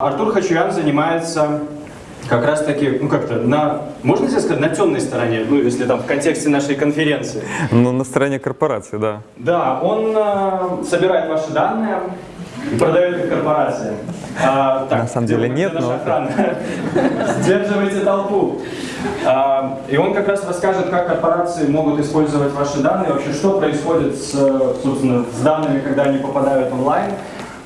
Артур Хачуян занимается как раз таки, ну как-то, на, можно здесь сказать, на темной стороне, ну если там в контексте нашей конференции. Ну, на стороне корпорации, да. Да, он э, собирает ваши данные и продает их корпорациям. А, так, На самом деле нет, но- охрана? Сдерживайте толпу. А, и он как раз расскажет, как корпорации могут использовать ваши данные, вообще что происходит с, собственно, с данными, когда они попадают онлайн.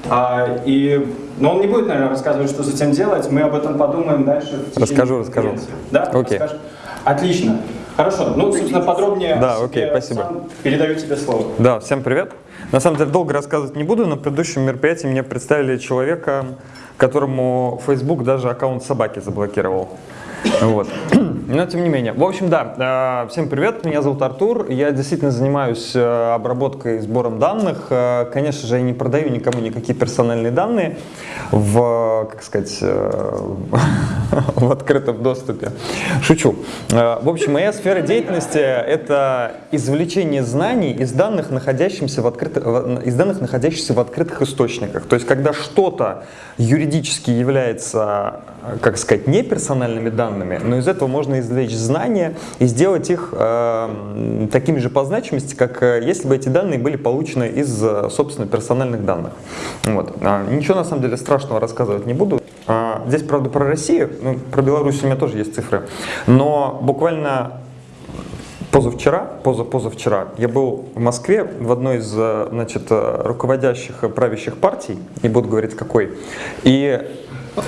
А, и, но он не будет, наверное, рассказывать, что этим делать. Мы об этом подумаем дальше. Расскажу, расскажу. Да? Окей. Расскажешь? Отлично. Хорошо. Ну, собственно, подробнее. Да, окей, спасибо. сам передаю тебе слово. Да, всем привет. На самом деле долго рассказывать не буду. На предыдущем мероприятии мне представили человека, которому Facebook даже аккаунт собаки заблокировал. Вот. Но тем не менее. В общем, да, э, всем привет, меня зовут Артур, я действительно занимаюсь э, обработкой и сбором данных. Э, Конечно же, я не продаю никому никакие персональные данные в, как сказать, в открытом доступе. Шучу. В общем, моя сфера деятельности – это извлечение знаний из данных, находящихся в, в- из данных, находящихся в открытых источниках. То есть, когда что-то юридически является, как сказать, не персональными данными, но из этого можно извлечь знания и сделать их э, такими же по значимости, как э, если бы эти данные были получены из, э, собственно, персональных данных. Вот. А, Ничего, на самом деле, страшного рассказывать не буду. А, Здесь, правда, про Россию, ну, про Беларусь у меня тоже есть цифры, но буквально Позавчера, поза, позавчера я был в Москве в одной из э, значит, руководящих правящих партий, не буду говорить какой, и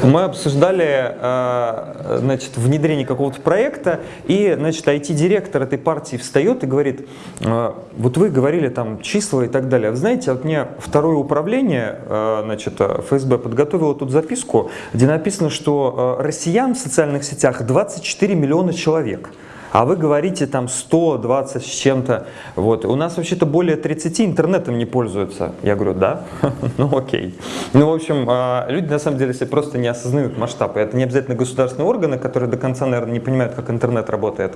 мы обсуждали э, значит, внедрение какого-то проекта, и значит, IT-директор этой партии встает и говорит, э, вот вы говорили там числа и так далее, знаете, вот мне второе управление э, значит, ФСБ подготовило тут записку, где написано, что россиян в социальных сетях 24 миллиона человек. А вы говорите там 120 с чем-то. Вот. У нас вообще-то более 30 интернетом не пользуются. Я говорю, да? Ну окей. Ну, в общем, а, люди на самом деле себе просто не осознают масштаб. И это не обязательно государственные органы, которые до конца, наверное, не понимают, как интернет работает.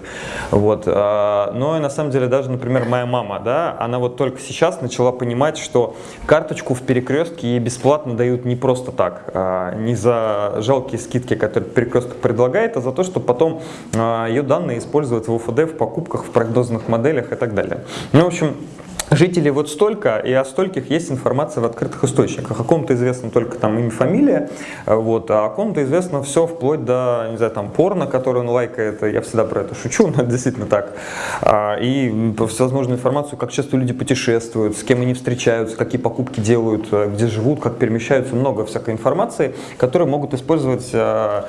Вот. а, Но на самом деле даже, например, моя мама, да, она вот только сейчас начала понимать, что карточку в перекрестке ей бесплатно дают не просто так, а, не за жалкие скидки, которые перекресток предлагает, а за то, что потом ее данные используют в УФД, в покупках, в прогнозных моделях и так далее. Ну, в общем, Жителей вот столько, и о стольких есть информация в открытых источниках. О ком-то известно только там имя, фамилия, вот, а о ком-то известно все вплоть до, не знаю, там порно, которое он лайкает. Я всегда про это шучу, но это действительно так. А, И всевозможную информацию, как часто люди путешествуют, с кем они встречаются, какие покупки делают, э, где живут, как перемещаются, много всякой информации, которые могут использовать э,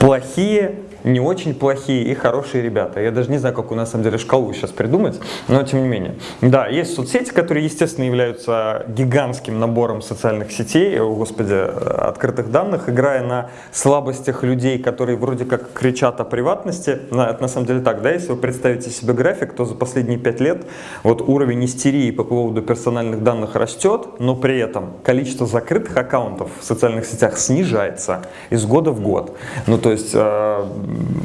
плохие, не очень плохие и хорошие ребята. Я даже не знаю, как у нас на самом деле шкалу сейчас придумать, но тем не менее. Да, есть соцсети, которые, естественно, являются гигантским набором социальных сетей, о, господи, открытых данных, играя на слабостях людей, которые вроде как кричат о приватности. Это на самом деле так, да, если вы представите себе график, то за последние пять лет вот уровень истерии по поводу персональных данных растет, но при этом количество закрытых аккаунтов в социальных сетях снижается из года в год. Ну, то есть, э,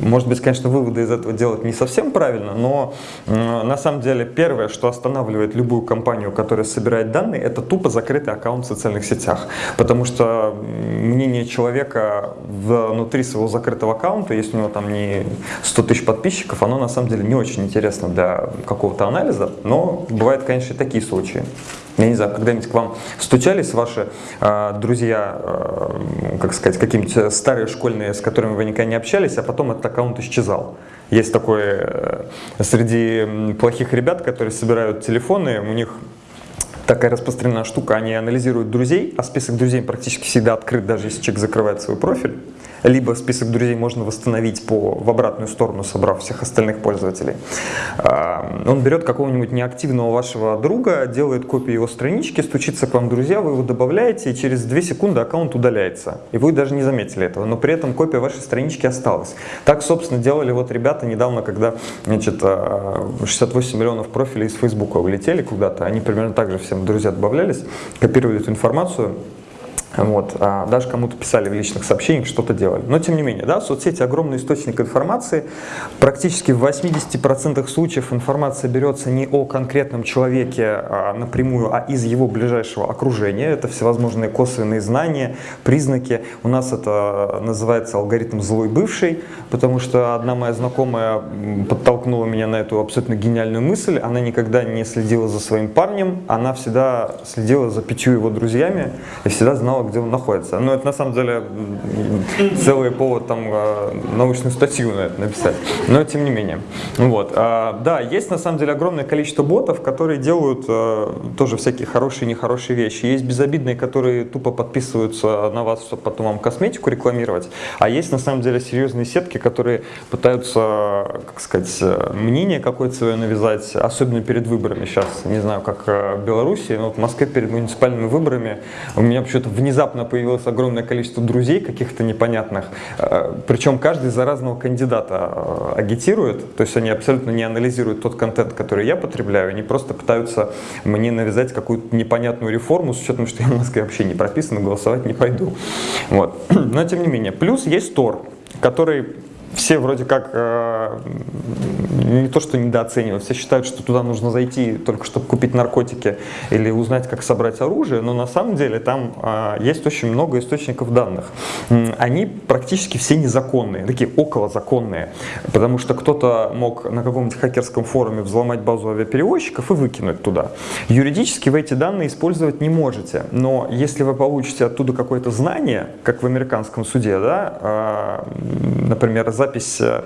может быть, конечно, выводы из этого делать не совсем правильно, но на самом деле первое, что останавливает любую компанию, которая собирает данные, это тупо закрытый аккаунт в социальных сетях. Потому что мнение человека внутри своего закрытого аккаунта, если у него там не 100 тысяч подписчиков, оно на самом деле не очень интересно для какого-то анализа, но бывают, конечно, и такие случаи. Я не знаю, когда-нибудь к вам стучались ваши э, друзья, э, как сказать, какие-нибудь старые школьные, с которыми вы никогда не общались, а потом этот аккаунт исчезал. Есть такой э, среди плохих ребят, которые собирают телефоны, у них такая распространенная штука, они анализируют друзей, а список друзей практически всегда открыт, даже если человек закрывает свой профиль. Либо список друзей можно восстановить по, в обратную сторону, собрав всех остальных пользователей. А, Он берет какого-нибудь неактивного вашего друга, делает копию его странички, стучится к вам друзья, вы его добавляете, и через 2 секунды аккаунт удаляется. И вы даже не заметили этого, но при этом копия вашей странички осталась. Так, собственно, делали вот ребята недавно, когда значит, а, 68 миллионов профилей из Фейсбука улетели куда-то. Они примерно так же всем друзья добавлялись, копировали эту информацию, Вот, а даже кому-то писали в личных сообщениях, что-то делали. Но тем не менее, да, соцсети огромный источник информации. Практически в 80% случаев информация берется не о конкретном человеке а, напрямую, а из его ближайшего окружения. Это всевозможные косвенные знания, признаки. У нас это называется алгоритм злой бывший, потому что одна моя знакомая подтолкнула меня на эту абсолютно гениальную мысль. Она никогда не следила за своим парнем, она всегда следила за пятью его друзьями и всегда знала, где он находится. Но это на самом деле целый повод там а, научную статью на это написать. Но тем не менее. Вот. А, да, есть на самом деле огромное количество ботов, которые делают а, тоже всякие хорошие и нехорошие вещи. Есть безобидные, которые тупо подписываются на вас, чтобы потом вам косметику рекламировать. А есть на самом деле серьезные сетки, которые пытаются, как сказать, мнение какое-то свое навязать, особенно перед выборами сейчас. Не знаю, как в Беларуси, но вот в Москве перед муниципальными выборами у меня почему-то внезапно внезапно появилось огромное количество друзей каких-то непонятных, э, причем каждый за разного кандидата э, агитирует, то есть они абсолютно не анализируют тот контент, который я потребляю, они просто пытаются мне навязать какую-то непонятную реформу с учетом, что я в Москве вообще не прописан, голосовать не пойду. Вот. Но тем не менее. Плюс есть Тор, который все вроде как э, не то что недооценивают, все считают, что туда нужно зайти только чтобы купить наркотики или узнать, как собрать оружие, но на самом деле там э, есть очень много источников данных. Они практически все незаконные, такие околозаконные, потому что кто-то мог на каком-нибудь хакерском форуме взломать базу авиаперевозчиков и выкинуть туда. Юридически вы эти данные использовать не можете, но если вы получите оттуда какое-то знание, как в американском суде, да, э, например, за запись э,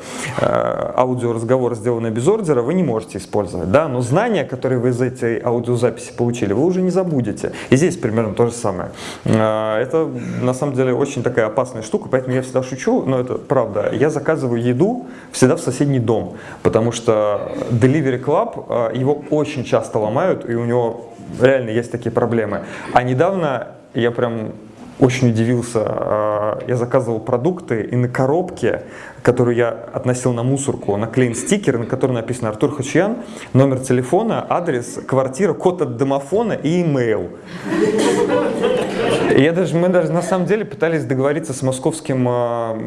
аудиоразговора, сделанная без ордера, вы не можете использовать, да, но знания, которые вы из этой аудиозаписи получили, вы уже не забудете. И здесь примерно то же самое. Э, это на самом деле очень такая опасная штука, поэтому я всегда шучу, но это правда. Я заказываю еду всегда в соседний дом, потому что Delivery Club, э, его очень часто ломают, и у него реально есть такие проблемы. А недавно я прям очень удивился. Я заказывал продукты, и на коробке которую я относил на мусорку, наклеен стикер, на котором написано Артур Хачьян, номер телефона, адрес, квартира, код от домофона и имейл. Я даже, мы даже на самом деле пытались договориться с московским а,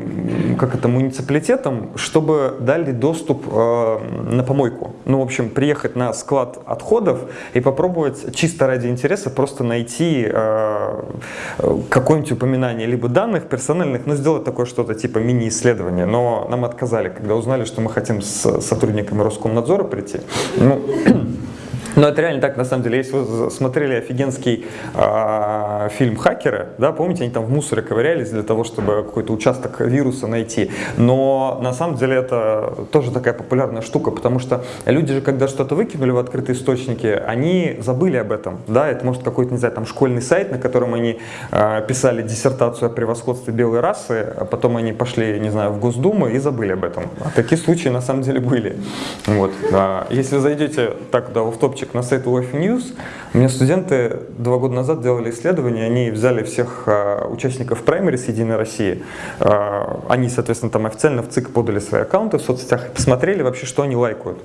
как это, муниципалитетом, чтобы дали доступ э, на помойку. Ну, в общем, приехать на склад отходов и попробовать чисто ради интереса просто найти э, какое-нибудь упоминание либо данных персональных, но сделать такое что-то типа мини-исследование. Но нам отказали, когда узнали, что мы хотим с сотрудниками Роскомнадзора прийти. Ну, но это реально так, на самом деле. Если вы смотрели офигенский э, фильм «Хакеры», да, помните, они там в мусоре ковырялись для того, чтобы какой-то участок вируса найти. Но на самом деле это тоже такая популярная штука, потому что люди же, когда что-то выкинули в открытые источники, они забыли об этом. Да, это может какой-то, не знаю, там школьный сайт, на котором они э, писали диссертацию о превосходстве белой расы, а потом они пошли, не знаю, в Госдуму и забыли об этом. А такие случаи на самом деле были. Вот. А если зайдете так, да, в топчик ссылочек на сайт UF News. У меня студенты два года назад делали исследование, они взяли всех а, участников праймерис Единой России, а, они, соответственно, там официально в ЦИК подали свои аккаунты в соцсетях и посмотрели вообще, что они лайкают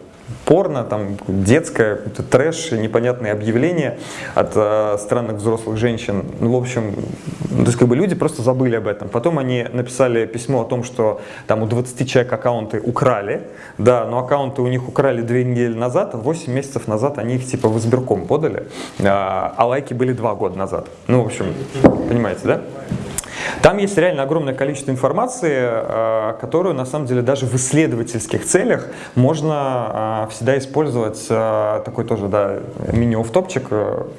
порно, там детское, трэш, непонятные объявления от э, странных взрослых женщин. Ну, в общем, то есть как бы люди просто забыли об этом. Потом они написали письмо о том, что там у 20 человек аккаунты украли, да, но аккаунты у них украли две недели назад, а 8 месяцев назад они их типа в избирком подали, а, а лайки были два года назад. Ну, в общем, понимаете, да? Там есть реально огромное количество информации, э, которую на самом деле даже в исследовательских целях можно э, всегда использовать. Э, такой тоже да, мини-офтопчик.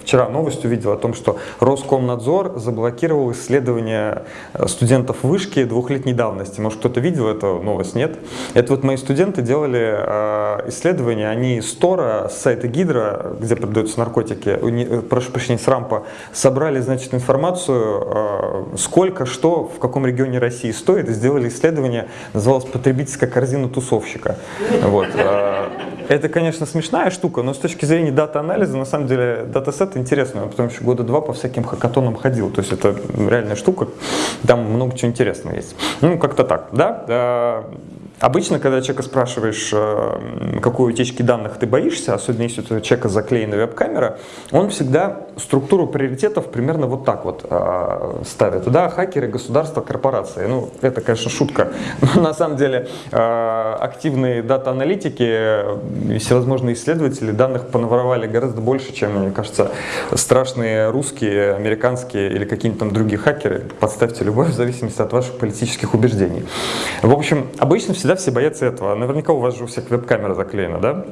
Вчера новость увидел о том, что Роскомнадзор заблокировал исследования студентов вышки двухлетней давности. Может кто-то видел эту новость? Нет? Это вот мои студенты делали исследования, они с Тора, с сайта Гидра, где продаются наркотики, прошу прощения, с Рампа, собрали значит, информацию, сколько что в каком регионе России стоит, сделали исследование, называлось «Потребительская корзина тусовщика». Вот. А, это, конечно, смешная штука, но с точки зрения дата-анализа, на самом деле, датасет интересный, потому что года два по всяким хакатонам ходил, то есть это реальная штука, там много чего интересного есть. Ну, как-то так, да? Обычно, когда человека спрашиваешь, э, какой утечки данных ты боишься, особенно если у человека заклеена веб-камера, он всегда структуру приоритетов примерно вот так вот э, ставит. Да, хакеры, государства, корпорации. Ну, это, конечно, шутка. Но на самом деле э, активные дата-аналитики всевозможные исследователи данных понаворовали гораздо больше, чем, мне кажется, страшные русские, американские или какие-нибудь там другие хакеры. Подставьте любовь в зависимости от ваших политических убеждений. В общем, обычно всегда всегда все боятся этого. Наверняка у вас же у всех веб-камера заклеена, да?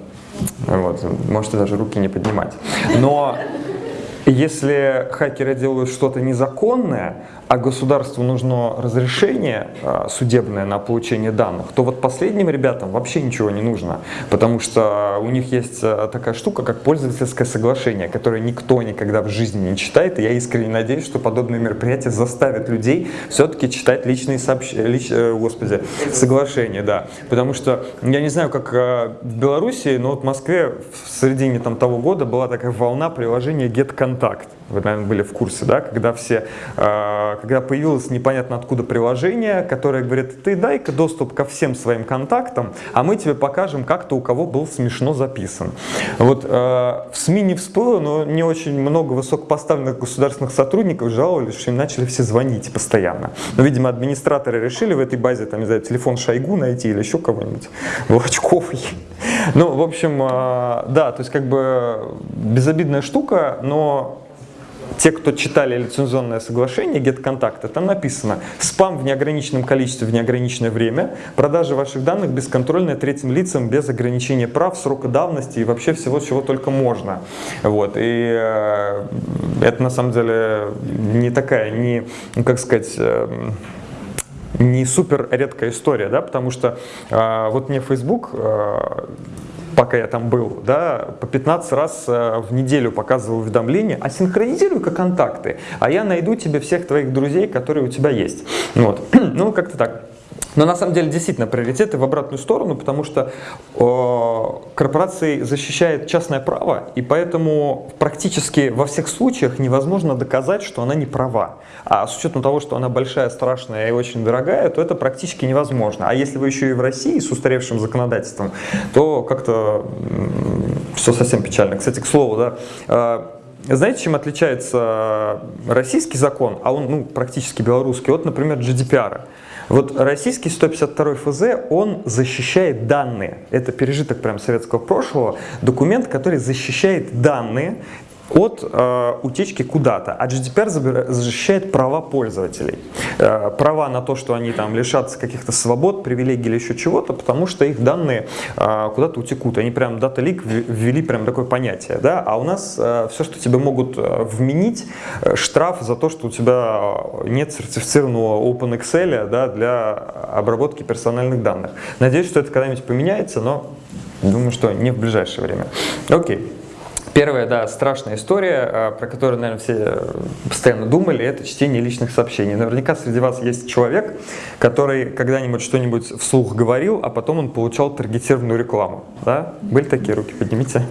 Вот, можете даже руки не поднимать. Но если хакеры делают что-то незаконное, а государству нужно разрешение а, судебное на получение данных, то вот последним ребятам вообще ничего не нужно, потому что у них есть а, такая штука, как пользовательское соглашение, которое никто никогда в жизни не читает, и я искренне надеюсь, что подобные мероприятия заставят людей все-таки читать личные сообщения, лич, э, господи, соглашения, да, потому что я не знаю, как э, в Беларуси, но вот в Москве в середине там, того года была такая волна приложения GetContact, вы, наверное, были в курсе, да, когда все когда появилось непонятно откуда приложение, которое говорит, ты дай-ка доступ ко всем своим контактам, а мы тебе покажем, как-то у кого был смешно записан. Вот э, в СМИ не всплыло, но не очень много высокопоставленных государственных сотрудников жаловались, что им начали все звонить постоянно. Но, видимо, администраторы решили в этой базе, там, не знаю, телефон Шойгу найти или еще кого-нибудь, Волочковый. Ну, в общем, э, да, то есть как бы безобидная штука, но те, кто читали лицензионное соглашение GetContact, там написано «Спам в неограниченном количестве в неограниченное время, продажа ваших данных бесконтрольная третьим лицам без ограничения прав, срока давности и вообще всего, чего только можно». Вот. И э, это на самом деле не такая, не, ну, как сказать, э, не супер редкая история, да, потому что э, вот мне Facebook э, пока я там был, да, по 15 раз э, в неделю показывал уведомления, а синхронизируй-ка контакты, а я найду тебе всех твоих друзей, которые у тебя есть. Вот. ну, как-то так. Но на самом деле действительно приоритеты в обратную сторону, потому что э, корпорации защищает частное право, и поэтому практически во всех случаях невозможно доказать, что она не права. А с учетом того, что она большая, страшная и очень дорогая, то это практически невозможно. А если вы еще и в России с устаревшим законодательством, то как-то все совсем печально. Кстати, к слову, да, э, знаете, чем отличается российский закон, а он ну, практически белорусский, от, например, GDPR? Вот российский 152 ФЗ, он защищает данные. Это пережиток прям советского прошлого. Документ, который защищает данные от э, утечки куда-то. А GDPR защищает права пользователей. Э, права на то, что они там лишатся каких-то свобод, привилегий или еще чего-то, потому что их данные э, куда-то утекут. Они прям Data Leak ввели прям такое понятие. Да? А у нас э, все, что тебе могут э, вменить, э, штраф за то, что у тебя нет сертифицированного OpenExcel да, для обработки персональных данных. Надеюсь, что это когда-нибудь поменяется, но думаю, что не в ближайшее время. Окей. Первая, да, страшная история, а, про которую, наверное, все э, постоянно думали, это чтение личных сообщений. Наверняка среди вас есть человек, который когда-нибудь что-нибудь вслух говорил, а потом он получал таргетированную рекламу. Да? Были такие руки? Поднимите.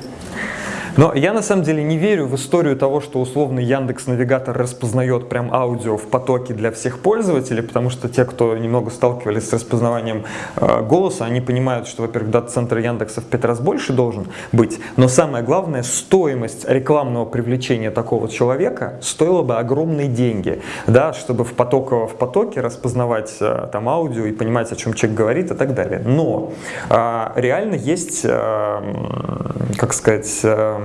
Но я на самом деле не верю в историю того, что условный Яндекс Навигатор распознает прям аудио в потоке для всех пользователей, потому что те, кто немного сталкивались с распознаванием э, голоса, они понимают, что, во-первых, дата-центр Яндекса в пять раз больше должен быть, но самое главное, стоимость рекламного привлечения такого человека стоила бы огромные деньги, да, чтобы в, поток, в потоке распознавать э, там аудио и понимать, о чем человек говорит и так далее. Но э, реально есть, э, как сказать, э,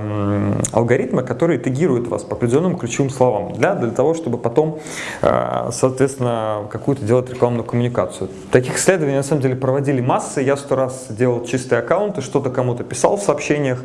алгоритмы, которые тегируют вас по определенным ключевым словам, для, для того, чтобы потом, э, соответственно, какую-то делать рекламную коммуникацию. Таких исследований, на самом деле, проводили массы. Я сто раз делал чистые аккаунты, что-то кому-то писал в сообщениях,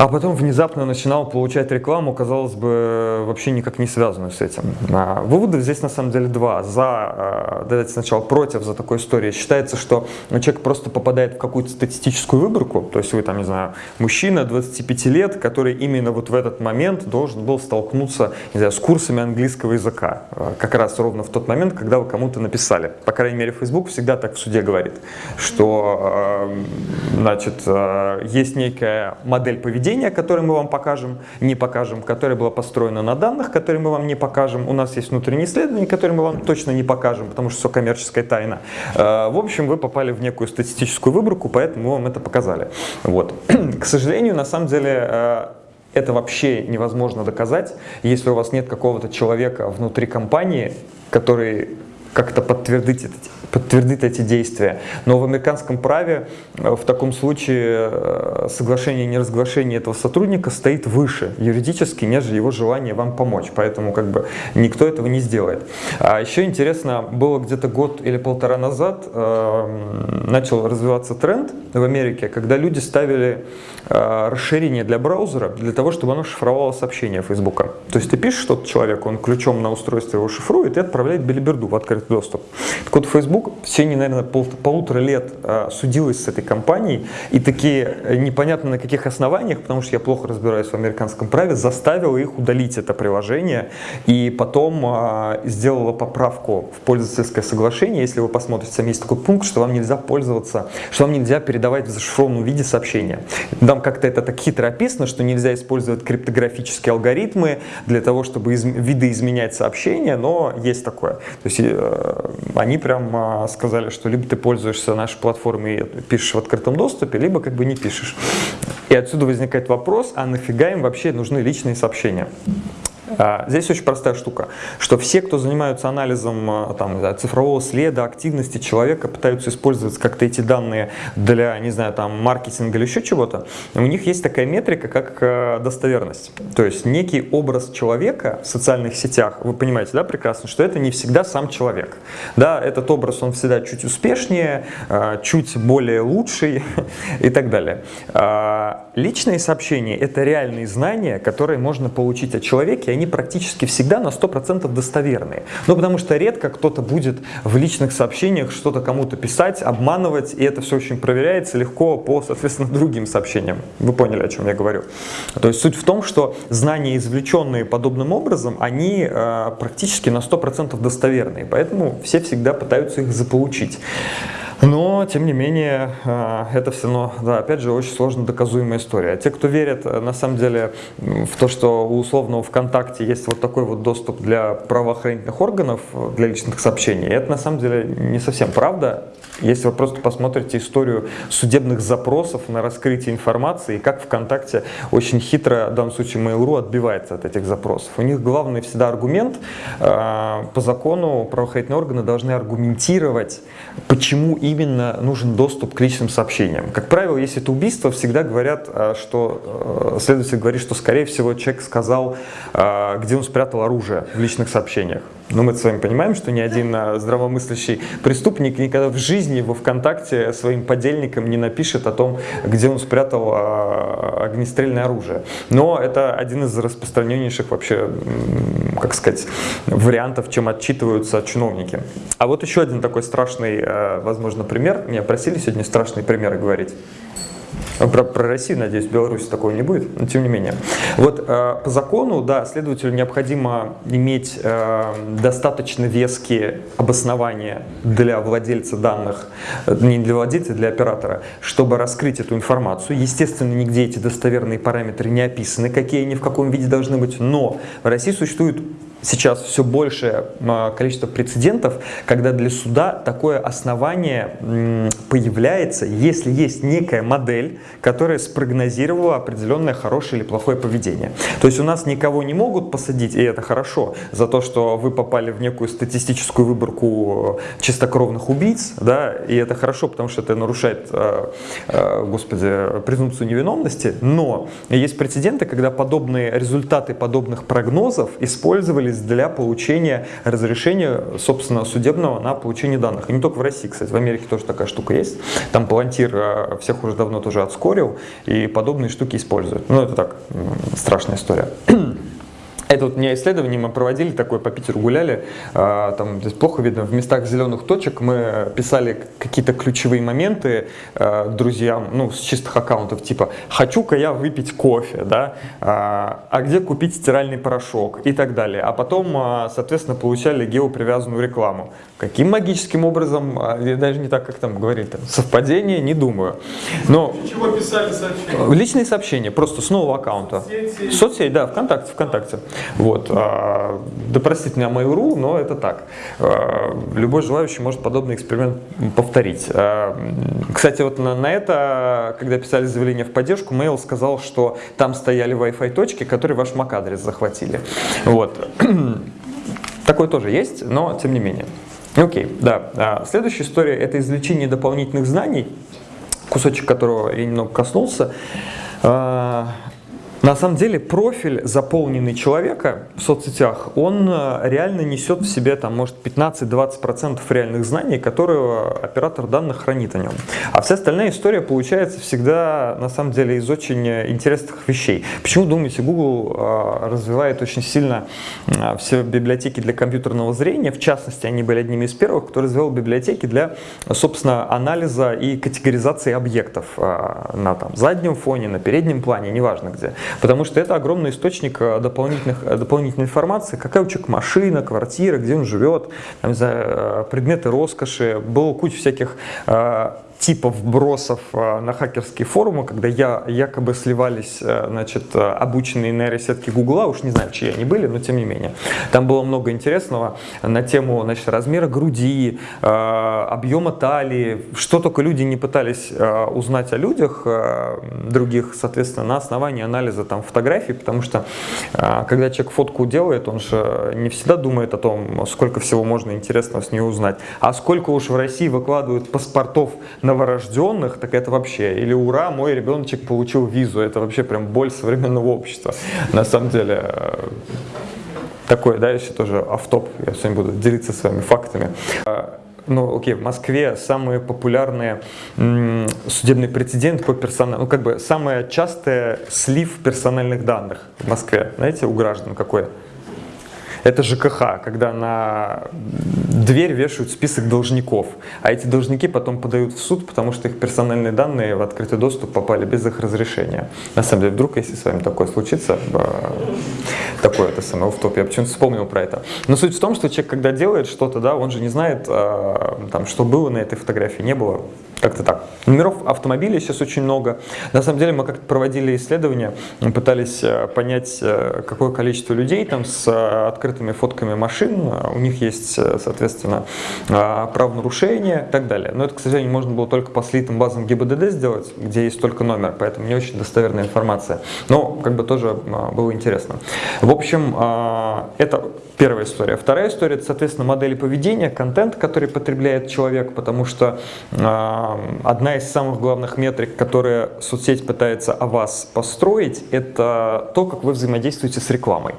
а потом внезапно начинал получать рекламу, казалось бы, вообще никак не связанную с этим. А, выводов здесь на самом деле два. За, а, давайте сначала против за такой историей. Считается, что человек просто попадает в какую-то статистическую выборку, то есть вы там, не знаю, мужчина 25 лет, который именно вот в этот момент должен был столкнуться, не знаю, с курсами английского языка, а, как раз ровно в тот момент, когда вы кому-то написали. По крайней мере, Facebook всегда так в суде говорит, что, значит, есть некая модель поведения, поведение, которое мы вам покажем, не покажем, которое было построено на данных, которые мы вам не покажем. У нас есть внутренние исследования, которые мы вам точно не покажем, потому что все коммерческая тайна. Э, в общем, вы попали в некую статистическую выборку, поэтому мы вам это показали. Вот. К сожалению, на самом деле, э, это вообще невозможно доказать, если у вас нет какого-то человека внутри компании, который как-то подтвердить эти, подтвердит эти действия. Но в американском праве э, в таком случае э, соглашение о неразглашении этого сотрудника стоит выше юридически, нежели его желание вам помочь. Поэтому как бы никто этого не сделает. А еще интересно, было где-то год или полтора назад э, начал развиваться тренд в Америке, когда люди ставили э, расширение для браузера для того, чтобы оно шифровало сообщения Фейсбука. То есть ты пишешь что-то человеку, он ключом на устройстве его шифрует и отправляет билиберду в открытый доступ. Так вот, Facebook в течение, наверное, пол, полутора лет э, судилась с этой компанией и такие э, непонятно на каких основаниях, потому что я плохо разбираюсь в американском праве, заставила их удалить это приложение и потом э, сделала поправку в пользовательское соглашение. Если вы посмотрите, там есть такой пункт, что вам нельзя пользоваться, что вам нельзя передавать в зашифрованном виде сообщения. Там как-то это так хитро описано, что нельзя использовать криптографические алгоритмы для того, чтобы из, видоизменять сообщения, но есть такое. То есть э, они прям э, сказали, что либо ты пользуешься нашей платформой и пишешь в открытом доступе, либо как бы не пишешь. И отсюда возникает вопрос, а нафига им вообще нужны личные сообщения? А, здесь очень простая штука, что все, кто занимаются анализом а, там, цифрового следа, активности человека, пытаются использовать как-то эти данные для, не знаю, там, маркетинга или еще чего-то, у них есть такая метрика, как а, достоверность. То есть некий образ человека в социальных сетях, вы понимаете, да, прекрасно, что это не всегда сам человек. Да, этот образ, он всегда чуть успешнее, чуть более лучший и так далее. Личные сообщения – это реальные знания, которые можно получить о человеке, они практически всегда на 100% достоверные. Ну, потому что редко кто-то будет в личных сообщениях что-то кому-то писать, обманывать, и это все очень проверяется легко по, соответственно, другим сообщениям. Вы поняли, о чем я говорю. То есть суть в том, что знания, извлеченные подобным образом, они э, практически на 100% достоверные, поэтому все всегда пытаются их заполучить. Но, тем не менее, э, это все равно, да, опять же, очень сложно доказуемая история. Те, кто верит, э, на самом деле, в то, что у условного ВКонтакте есть вот такой вот доступ для правоохранительных органов, для личных сообщений, это на самом деле не совсем правда. Если вы просто посмотрите историю судебных запросов на раскрытие информации, и как ВКонтакте очень хитро, в данном случае Mail.ru, отбивается от этих запросов. У них главный всегда аргумент, э, по закону правоохранительные органы должны аргументировать, почему именно нужен доступ к личным сообщениям. Как правило, если это убийство, всегда говорят, э, что э, следователь говорит, что скорее всего человек сказал, где он спрятал оружие в личных сообщениях. Но мы с вами понимаем, что ни один а, здравомыслящий преступник никогда в жизни во ВКонтакте своим подельникам не напишет о том, где он спрятал а, огнестрельное оружие. Но это один из распространеннейших вообще, как сказать, вариантов, чем отчитываются чиновники. А вот еще один такой страшный, а, возможно, пример. Меня просили сегодня страшные примеры говорить. Про, про Россию, надеюсь, в Беларуси такого не будет, но тем не менее. Вот э, по закону, да, следователю необходимо иметь э, достаточно веские обоснования для владельца данных, э, не для владельца, для оператора, чтобы раскрыть эту информацию. Естественно, нигде эти достоверные параметры не описаны, какие они в каком виде должны быть, но в России существует сейчас все большее количество прецедентов, когда для суда такое основание появляется, если есть некая модель, которая спрогнозировала определенное хорошее или плохое поведение. То есть у нас никого не могут посадить, и это хорошо, за то, что вы попали в некую статистическую выборку э, чистокровных убийц, да, и это хорошо, потому что это нарушает, э, э, господи, презумпцию невиновности, но есть прецеденты, когда подобные результаты подобных прогнозов использовали использовались для получения разрешения, собственно, судебного на получение данных. И не только в России, кстати, в Америке тоже такая штука есть. Там Палантир э, всех уже давно тоже отскорил, и подобные штуки используют. Ну, это так, страшная история. Это вот не исследование мы проводили, такое по Питеру гуляли, а, там здесь плохо видно, в местах зеленых точек мы писали какие-то ключевые моменты а, друзьям, ну, с чистых аккаунтов, типа «хочу-ка я выпить кофе», да, а, «а где купить стиральный порошок» и так далее. А потом, соответственно, получали геопривязанную рекламу. Каким магическим образом, я даже не так, как там говорили, там, совпадение, не думаю. Но... Чего писали сообщения? Личные сообщения, просто с нового аккаунта. Соцсети? Соцсеть, да, ВКонтакте, ВКонтакте. Вот. а, Да простите меня ру, но это так. А, Любой желающий может подобный эксперимент повторить. А, Кстати, вот на, на это, когда писали заявление в поддержку, Mail сказал, что там стояли Wi-Fi точки, которые ваш MAC-адрес захватили. Вот. Такое тоже есть, но тем не менее. Окей, да. А, Следующая история – это извлечение дополнительных знаний, кусочек которого я немного коснулся. На самом деле профиль, заполненный человека в соцсетях, он э, реально несет в себе, там, может, 15-20% реальных знаний, которые оператор данных хранит о нем. А вся остальная история получается всегда, на самом деле, из очень интересных вещей. Почему, думаете, Google э, развивает очень сильно э, все библиотеки для компьютерного зрения? В частности, они были одними из первых, кто развивал библиотеки для, собственно, анализа и категоризации объектов э, на там, заднем фоне, на переднем плане, неважно где. Потому что это огромный источник э, дополнительных, э, дополнительной информации, какая у человека машина, квартира, где он живет, там, знаю, э, предметы роскоши. Было куча всяких типов бросов э, на хакерские форумы, когда я, якобы сливались э, значит, э, обученные нейросетки Гугла, уж не знаю, чьи они были, но тем не менее. Там было много интересного на тему значит, размера груди, объема талии, что только люди не пытались узнать о людях других, соответственно, на основании анализа там, фотографий, потому что когда человек фотку делает, он же не всегда думает о том, сколько всего можно интересного с нее узнать, а сколько уж в России выкладывают паспортов новорожденных, так это вообще, или ура, мой ребеночек получил визу, это вообще прям боль современного общества, на самом деле. э, Такое, да, еще тоже автоп, я сегодня буду делиться с вами фактами. А, Ну, окей, в Москве самые популярные судебный прецедент по персональному, ну, как бы самое частое слив персональных данных в Москве, знаете, у граждан какой? Это ЖКХ, когда на дверь вешают список должников, а эти должники потом подают в суд, потому что их персональные данные в открытый доступ попали без их разрешения. На самом деле, вдруг, если с вами такое случится, э, такое это самое офф я почему-то вспомнил про это. Но суть в том, что человек, когда делает что-то, да, он же не знает, э, там, что было на этой фотографии, не было. Как-то так. Номеров автомобилей сейчас очень много. На самом деле мы как-то проводили исследования, пытались э, понять, э, какое количество людей там с э, открытыми фотками машин, у них есть, соответственно, правонарушения и так далее. Но это, к сожалению, можно было только по слитым базам ГИБДД сделать, где есть только номер, поэтому не очень достоверная информация. Но как бы тоже было интересно. В общем, это первая история. Вторая история, это, соответственно, модели поведения, контент, который потребляет человек, потому что одна из самых главных метрик, которые соцсеть пытается о вас построить, это то, как вы взаимодействуете с рекламой.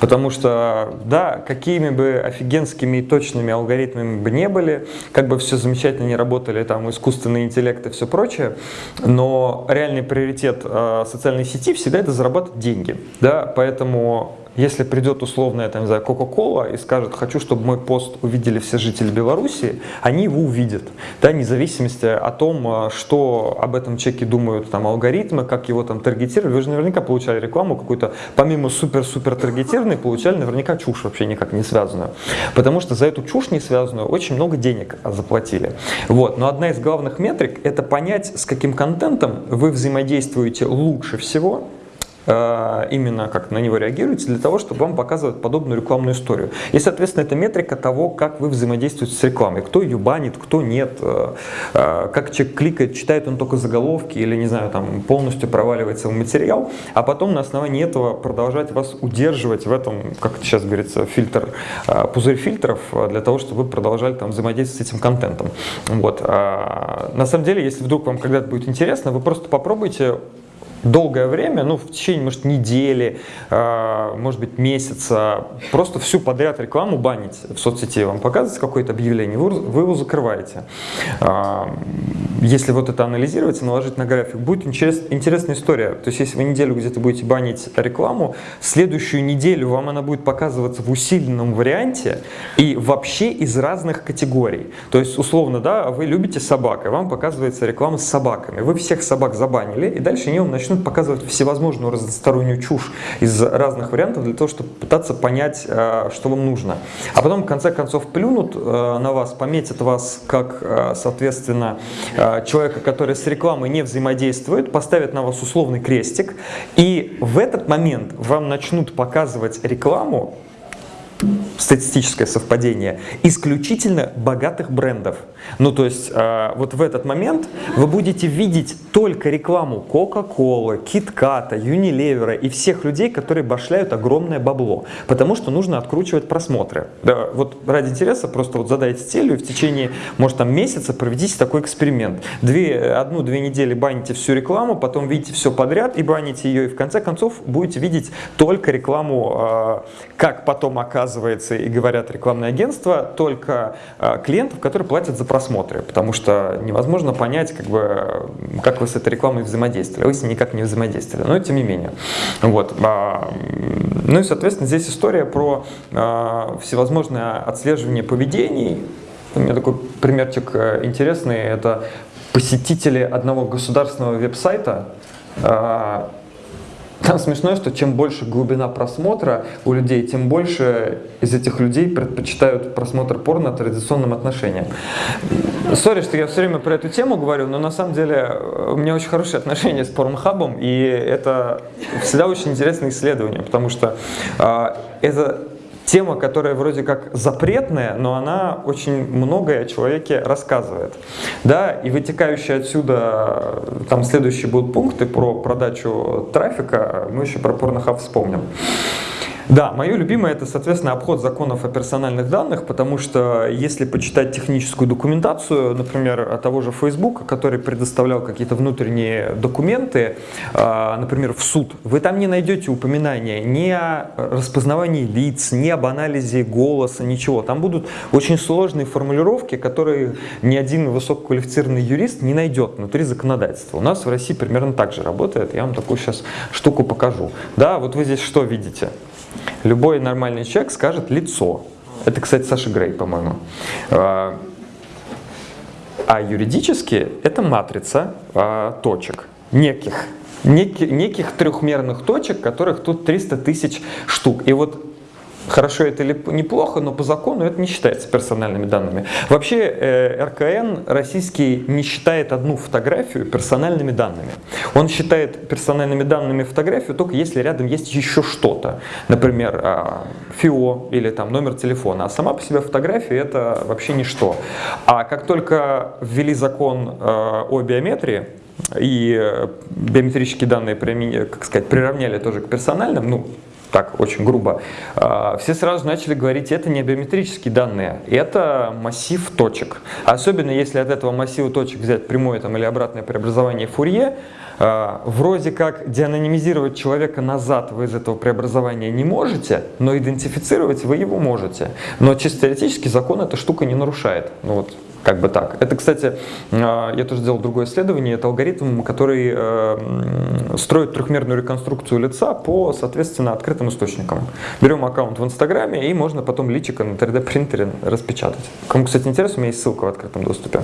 Потому что, да, какими бы офигенскими и точными алгоритмами бы не были, как бы все замечательно не работали, там, искусственный интеллект и все прочее, но реальный приоритет э, социальной сети всегда это зарабатывать деньги. Да? Поэтому если придет условная, там, не знаю, Coca-Cola и скажет, хочу, чтобы мой пост увидели все жители Беларуси, они его увидят, да, вне зависимости о том, а, что об этом человеке думают там алгоритмы, как его там таргетировали. Вы же наверняка получали рекламу какую-то, помимо супер-супер таргетированной, получали наверняка чушь вообще никак не связанную. Потому что за эту чушь не связанную очень много денег заплатили. Вот. Но одна из главных метрик – это понять, с каким контентом вы взаимодействуете лучше всего, именно как на него реагируете, для того, чтобы вам показывать подобную рекламную историю. И, соответственно, это метрика того, как вы взаимодействуете с рекламой. Кто ее банит, кто нет, э, э, как человек кликает, читает он только заголовки или, не знаю, там полностью проваливается в материал, а потом на основании этого продолжать вас удерживать в этом, как сейчас говорится, фильтр, э, пузырь фильтров, э, для того, чтобы вы продолжали там взаимодействовать с этим контентом. Вот. А, На самом деле, если вдруг вам когда-то будет интересно, вы просто попробуйте долгое время, ну, в течение, может, недели, э, может быть, месяца, просто всю подряд рекламу банить в соцсети, вам показывается какое-то объявление, вы, его закрываете. Э, если вот это анализировать и наложить на график, будет интерес, интересная история. То есть, если вы неделю где-то будете банить рекламу, следующую неделю вам она будет показываться в усиленном варианте и вообще из разных категорий. То есть, условно, да, вы любите собак, и вам показывается реклама с собаками. Вы всех собак забанили, и дальше они вам начнут показывать всевозможную разностороннюю чушь из разных вариантов для того, чтобы пытаться понять, э, что вам нужно. А потом, в конце концов, плюнут э, на вас, пометят вас как, э, соответственно, человека, который с рекламой не взаимодействует, поставят на вас условный крестик, и в этот момент вам начнут показывать рекламу, статистическое совпадение, исключительно богатых брендов. Ну, то есть, э, вот в этот момент вы будете видеть только рекламу Coca-Cola, KitKat, Unilever и всех людей, которые башляют огромное бабло, потому что нужно откручивать просмотры. Да, вот ради интереса просто вот задайте целью и в течение, может, там месяца проведите такой эксперимент. Одну-две недели баните всю рекламу, потом видите все подряд и баните ее, и в конце концов будете видеть только рекламу, э, как потом оказывается и говорят рекламные агентства, только э, клиентов, которые платят за просмотры, потому что невозможно понять, как, бы, как вы с этой рекламой взаимодействовали. Вы с ней никак не взаимодействовали, но тем не менее. Вот. А, ну и, соответственно, здесь история про а, всевозможное отслеживание поведений. У меня такой примерчик э, интересный. Это посетители одного государственного веб-сайта, а, там смешно, что чем больше глубина просмотра у людей, тем больше из этих людей предпочитают просмотр порно традиционным отношениям. Сори, что я все время про эту тему говорю, но на самом деле у меня очень хорошие отношения с Порнхабом, и это всегда очень интересное исследование, потому что э, это тема, которая вроде как запретная, но она очень многое о человеке рассказывает. Да, и вытекающие отсюда, там следующие будут пункты про продачу трафика, мы еще про порнохаб вспомним. Да, мое любимое это, соответственно, обход законов о персональных данных, потому что если почитать техническую документацию, например, того же Facebook, который предоставлял какие-то внутренние документы, а, например, в суд, вы там не найдете упоминания ни о распознавании лиц, ни об анализе голоса, ничего. Там будут очень сложные формулировки, которые ни один высококвалифицированный юрист не найдет внутри законодательства. У нас в России примерно так же работает. Я вам такую сейчас штуку покажу. Да, вот вы здесь что видите? Любой нормальный человек скажет лицо. Это, кстати, Саша Грей, по-моему. А, а юридически это матрица а, точек, неких, неких, неких трехмерных точек, которых тут 300 тысяч штук. И вот Хорошо это или неплохо, но по закону это не считается персональными данными. Вообще э, РКН российский не считает одну фотографию персональными данными. Он считает персональными данными фотографию только если рядом есть еще что-то. Например, э, ФИО или там номер телефона. А сама по себе фотография это вообще ничто. А как только ввели закон э, о биометрии, и биометрические данные, как сказать, приравняли тоже к персональным, ну, так очень грубо, а, все сразу начали говорить, это не биометрические данные, это массив точек. Особенно если от этого массива точек взять прямое там, или обратное преобразование Фурье, а, вроде как деанонимизировать человека назад вы из этого преобразования не можете, но идентифицировать вы его можете. Но чисто теоретически закон эта штука не нарушает. Ну, вот, как бы так. Это, кстати, а, я тоже сделал другое исследование. Это алгоритм, который э, строит трехмерную реконструкцию лица по, соответственно, открытым источникам. Берем аккаунт в Инстаграме и можно потом личико на 3D принтере распечатать. Кому, кстати, интересно, у меня есть ссылка в открытом доступе.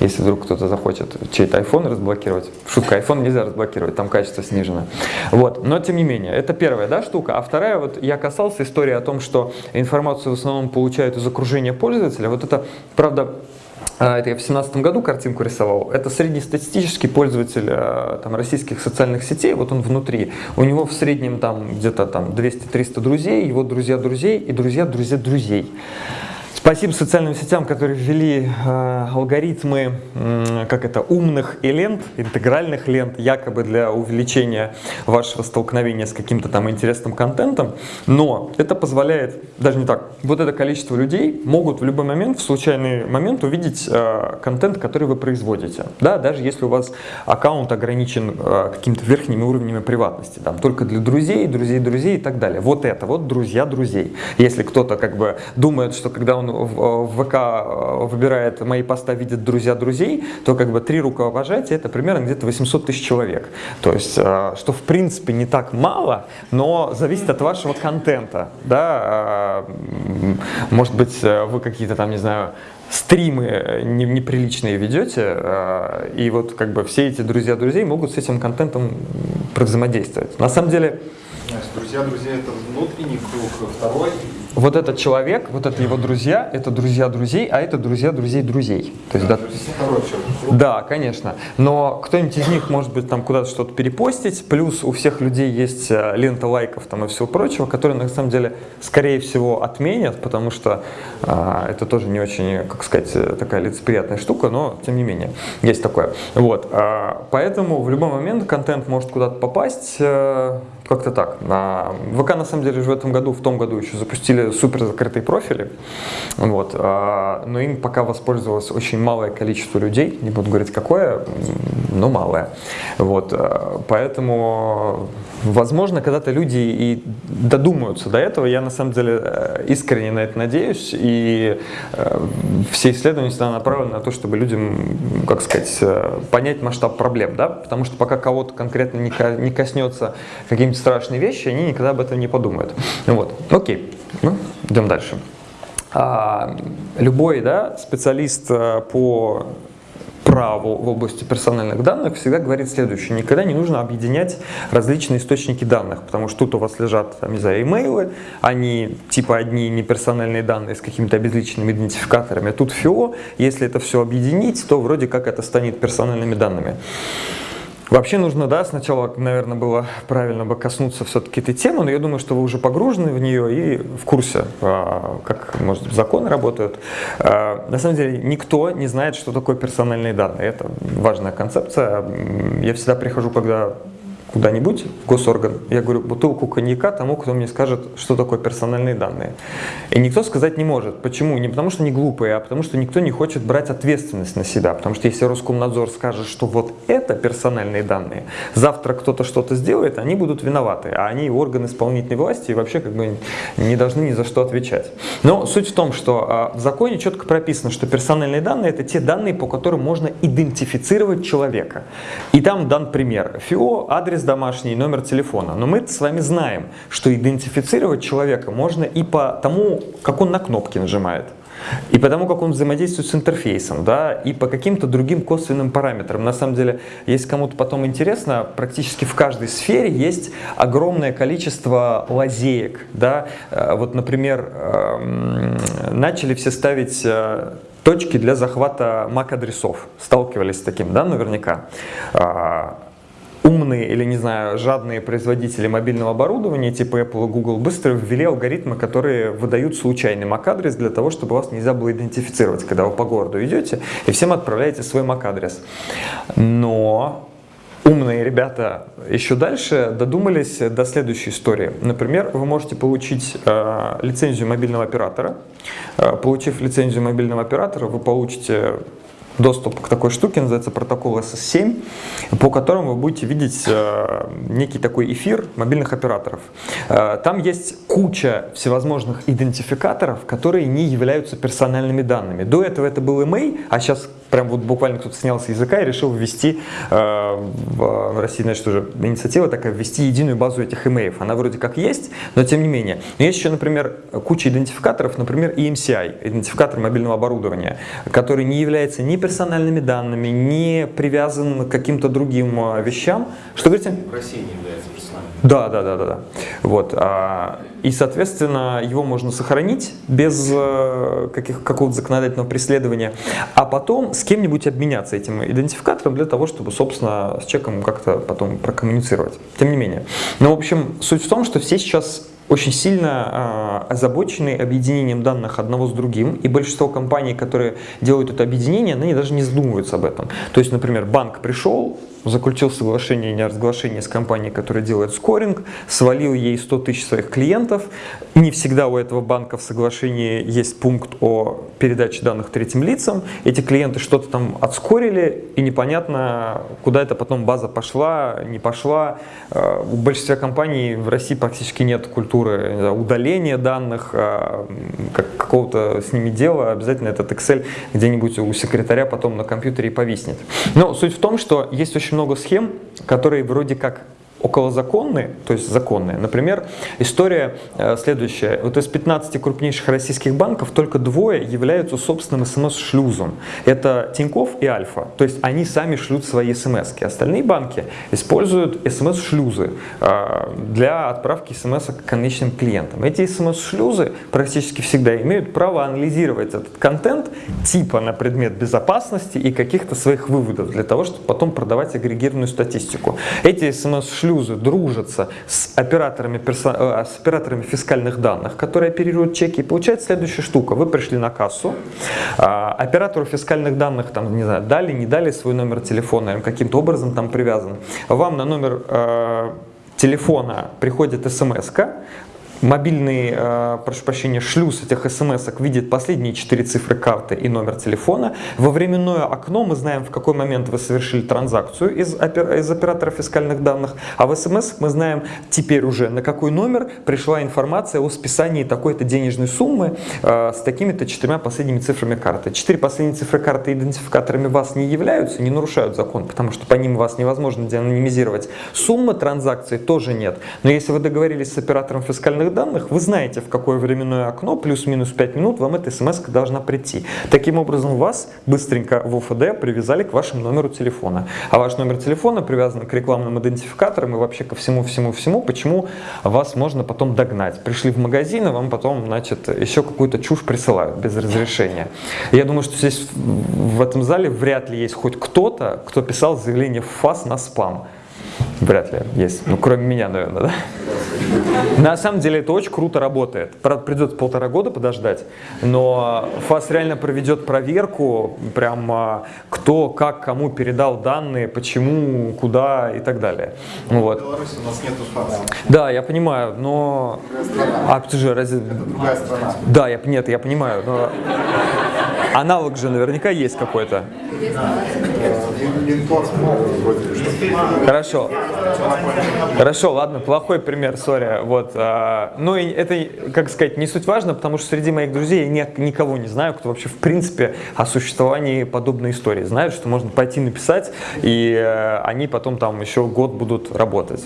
Если вдруг кто-то захочет чей-то iPhone разблокировать. Шутка, iPhone нельзя разблокировать, там качество снижено. Вот. Но тем не менее, это первая да, штука. А вторая, вот я касался истории о том, что информацию в основном получают из окружения пользователя. Вот это, правда, это я в 2017 году картинку рисовал. Это среднестатистический пользователь а, там, российских социальных сетей, вот он внутри. У него в среднем там где-то там 200-300 друзей, его друзья друзей и друзья друзья друзей. Спасибо социальным сетям, которые ввели э, алгоритмы, э, как это, умных и лент, интегральных лент, якобы для увеличения вашего столкновения с каким-то там интересным контентом. Но это позволяет, даже не так, вот это количество людей могут в любой момент, в случайный момент увидеть э, контент, который вы производите. Да, даже если у вас аккаунт ограничен э, какими-то верхними уровнями приватности, там только для друзей, друзей друзей и так далее. Вот это вот друзья друзей. Если кто-то как бы думает, что когда он в, ВК э, выбирает мои поста, видит друзья друзей, то как бы три рукопожатия это примерно где-то 800 тысяч человек. То есть, э, что в принципе не так мало, но зависит от вашего контента. Да? Э, может быть, вы какие-то там, не знаю, стримы неприличные ведете, и вот как бы все эти друзья друзей могут с этим контентом взаимодействовать. На самом деле... Друзья друзей это внутренний круг, второй вот этот человек, вот это его друзья, это друзья друзей, а это друзья друзей друзей. То есть, да, да, да, конечно. Но кто-нибудь из них может быть там куда-то что-то перепостить, плюс у всех людей есть э, лента лайков там и всего прочего, которые на самом деле скорее всего отменят, потому что а, это тоже не очень, как сказать, такая лицеприятная штука, но тем не менее есть такое. Вот, а, поэтому в любой момент контент может куда-то попасть. А, как-то так. ВК на самом деле же в этом году, в том году еще запустили супер закрытые профили, вот, а, но им пока воспользовалось очень малое количество людей, не буду говорить какое, но малое. Вот, а, поэтому, возможно, когда-то люди и додумаются до этого, я на самом деле э, искренне на это надеюсь, и э, все исследования всегда направлены на то, чтобы людям, как сказать, э, понять масштаб проблем, да, потому что пока кого-то конкретно не коснется каким-то страшные вещи, они никогда об этом не подумают. Вот, окей, ну, идем дальше. А, любой да, специалист по праву в области персональных данных всегда говорит следующее. Никогда не нужно объединять различные источники данных, потому что тут у вас лежат, там, не знаю, имейлы, они типа одни неперсональные данные с какими-то обезличенными идентификаторами, а тут ФИО, если это все объединить, то вроде как это станет персональными данными. Вообще нужно, да, сначала, наверное, было правильно бы коснуться все-таки этой темы, но я думаю, что вы уже погружены в нее и в курсе, а, как, может, законы работают. А, на самом деле, никто не знает, что такое персональные данные. Это важная концепция. Я всегда прихожу, когда куда-нибудь в госорган, я говорю бутылку коньяка тому, кто мне скажет, что такое персональные данные. И никто сказать не может. Почему? Не потому что они глупые, а потому что никто не хочет брать ответственность на себя. Потому что если Роскомнадзор скажет, что вот это персональные данные, завтра кто-то что-то сделает, они будут виноваты. А они органы исполнительной власти и вообще как бы не должны ни за что отвечать. Но суть в том, что а, в законе четко прописано, что персональные данные это те данные, по которым можно идентифицировать человека. И там дан пример. ФИО, адрес адрес домашний, номер телефона. Но мы с вами знаем, что идентифицировать человека можно и по тому, как он на кнопки нажимает. И по тому, как он взаимодействует с интерфейсом, да, и по каким-то другим косвенным параметрам. На самом деле, если кому-то потом интересно, практически в каждой сфере есть огромное количество лазеек. Да. Э, вот, например, эм, начали все ставить э, точки для захвата MAC-адресов. Сталкивались с таким, да, наверняка. Умные или, не знаю, жадные производители мобильного оборудования типа Apple и Google быстро ввели алгоритмы, которые выдают случайный MAC-адрес для того, чтобы вас нельзя было идентифицировать, когда вы по городу идете и всем отправляете свой MAC-адрес. Но умные ребята еще дальше додумались до следующей истории. Например, вы можете получить э, лицензию мобильного оператора. Э, получив лицензию мобильного оператора, вы получите доступ к такой штуке, называется протокол SS7, по которому вы будете видеть э, некий такой эфир мобильных операторов. Э, там есть куча всевозможных идентификаторов, которые не являются персональными данными. До этого это был email, а сейчас прям вот буквально кто-то снял с языка и решил ввести э, в России, значит, уже инициатива такая, ввести единую базу этих имейлов. Она вроде как есть, но тем не менее. Но есть еще, например, куча идентификаторов, например, EMCI, идентификатор мобильного оборудования, который не является ни персональными данными, не привязан к каким-то другим э, вещам. Что говорите? В России не является да, да, да, да, да. Вот. А, и, соответственно, его можно сохранить без э, какого-то законодательного преследования, а потом с кем-нибудь обменяться этим идентификатором для того, чтобы, собственно, с человеком как-то потом прокоммуницировать. Тем не менее. Но, в общем, суть в том, что все сейчас очень сильно э, озабочены объединением данных одного с другим, и большинство компаний, которые делают это объединение, они даже не задумываются об этом. То есть, например, банк пришел, заключил соглашение о неразглашении с компанией, которая делает скоринг, свалил ей 100 тысяч своих клиентов. Не всегда у этого банка в соглашении есть пункт о передаче данных третьим лицам. Эти клиенты что-то там отскорили, и непонятно, куда эта потом база пошла, не пошла. Э, у большинства компаний в России практически нет культуры удаления данных, э, как, какого-то с ними дела. Обязательно этот Excel где-нибудь у секретаря потом на компьютере повиснет. Но суть в том, что есть очень много схем, которые вроде как околозаконные, то есть законные. Например, история э, следующая. Вот из 15 крупнейших российских банков только двое являются собственным смс-шлюзом. Это Тиньков и Альфа. То есть они сами шлют свои смс. -ки. Остальные банки используют смс-шлюзы э, для отправки смс к конечным клиентам. Эти смс-шлюзы практически всегда имеют право анализировать этот контент типа на предмет безопасности и каких-то своих выводов для того, чтобы потом продавать агрегированную статистику. Эти смс-шлюзы шлюзы дружатся с операторами. Э, с операторами фискальных данных, которые оперируют чеки. И получается следующая штука. Вы пришли на кассу, а, оператору фискальных данных там, не знаю, дали, не дали свой номер телефона, или каким-то образом там привязан. Вам на номер э, телефона приходит смс Мобильный, э, прошу прощения, шлюз этих смс видит последние четыре цифры карты и номер телефона. Во временное окно мы знаем, в какой момент вы совершили транзакцию из, из оператора фискальных данных, а в смс мы знаем теперь уже, на какой номер пришла информация о списании такой-то денежной суммы э, с такими-то четырьмя последними цифрами карты. Четыре последние цифры карты идентификаторами вас не являются, не нарушают закон, потому что по ним вас невозможно деанонимизировать. Суммы транзакции тоже нет. Но если вы договорились с оператором фискальных базовых данных, вы знаете, в какое временное окно, плюс-минус 5 минут, вам эта смс должна прийти. Таким образом, вас быстренько в ОФД привязали к вашему номеру телефона. А ваш номер телефона привязан к рекламным идентификаторам и вообще ко всему-всему-всему, почему вас можно потом догнать. Пришли в магазин, и вам потом, значит, еще какую-то чушь присылают без разрешения. Я думаю, что здесь в этом зале вряд ли есть хоть кто-то, кто писал заявление в ФАС на спам. Вряд ли есть. Ну, кроме меня, наверное, да? На самом деле это очень круто работает. Правда, придется полтора года подождать, но ФАС реально проведет проверку, прям а, кто, как, кому передал данные, почему, куда и так далее. Вот. В Беларуси у нас нет ФАСа. Да, я понимаю, но... А, ты же разве... Другая страна. Да, я, нет, я понимаю, но... Аналог же наверняка есть какой-то. Хорошо. Хорошо, ладно, плохой пример, сори. Вот. а, Ну, и это, как сказать, не суть важно, потому что среди моих друзей я ни- никого не знаю, кто вообще в принципе о существовании подобной истории знает, что можно пойти написать, и э, они потом там еще год будут работать.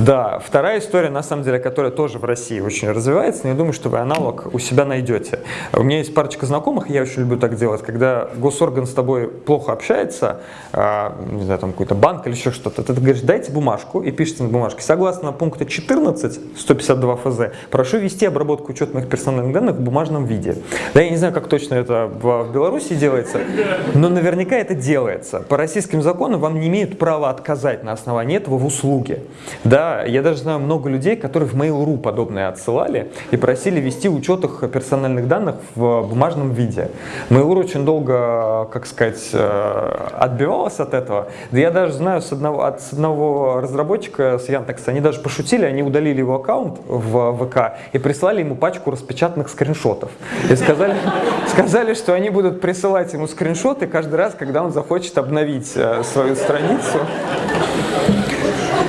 Да, вторая история, на самом деле, которая тоже в России очень развивается, но я думаю, что вы аналог у себя найдете. У меня есть парочка знакомых, я очень люблю так делать, когда госорган с тобой плохо общается, а, не знаю, там какой-то банк или еще что-то, ты говоришь, дайте бумажку и пишите на бумажке, согласно пункта 14 152 ФЗ, прошу вести обработку учет моих персональных данных в бумажном виде. Да, я не знаю, как точно это в, в Беларуси делается, но наверняка это делается. По российским законам вам не имеют права отказать на основании этого в услуге. Да, я даже знаю много людей, которые в Mail.ru подобное отсылали и просили вести учет их персональных данных в бумажном виде. Mail.ru очень долго, как сказать, э, отбивалась от этого. Да я даже знаю с одного, от с одного разработчика с Яндекса, они даже пошутили, они удалили его аккаунт в ВК и прислали ему пачку распечатанных скриншотов. И сказали, сказали, что они будут присылать ему скриншоты каждый раз, когда он захочет обновить э, свою страницу.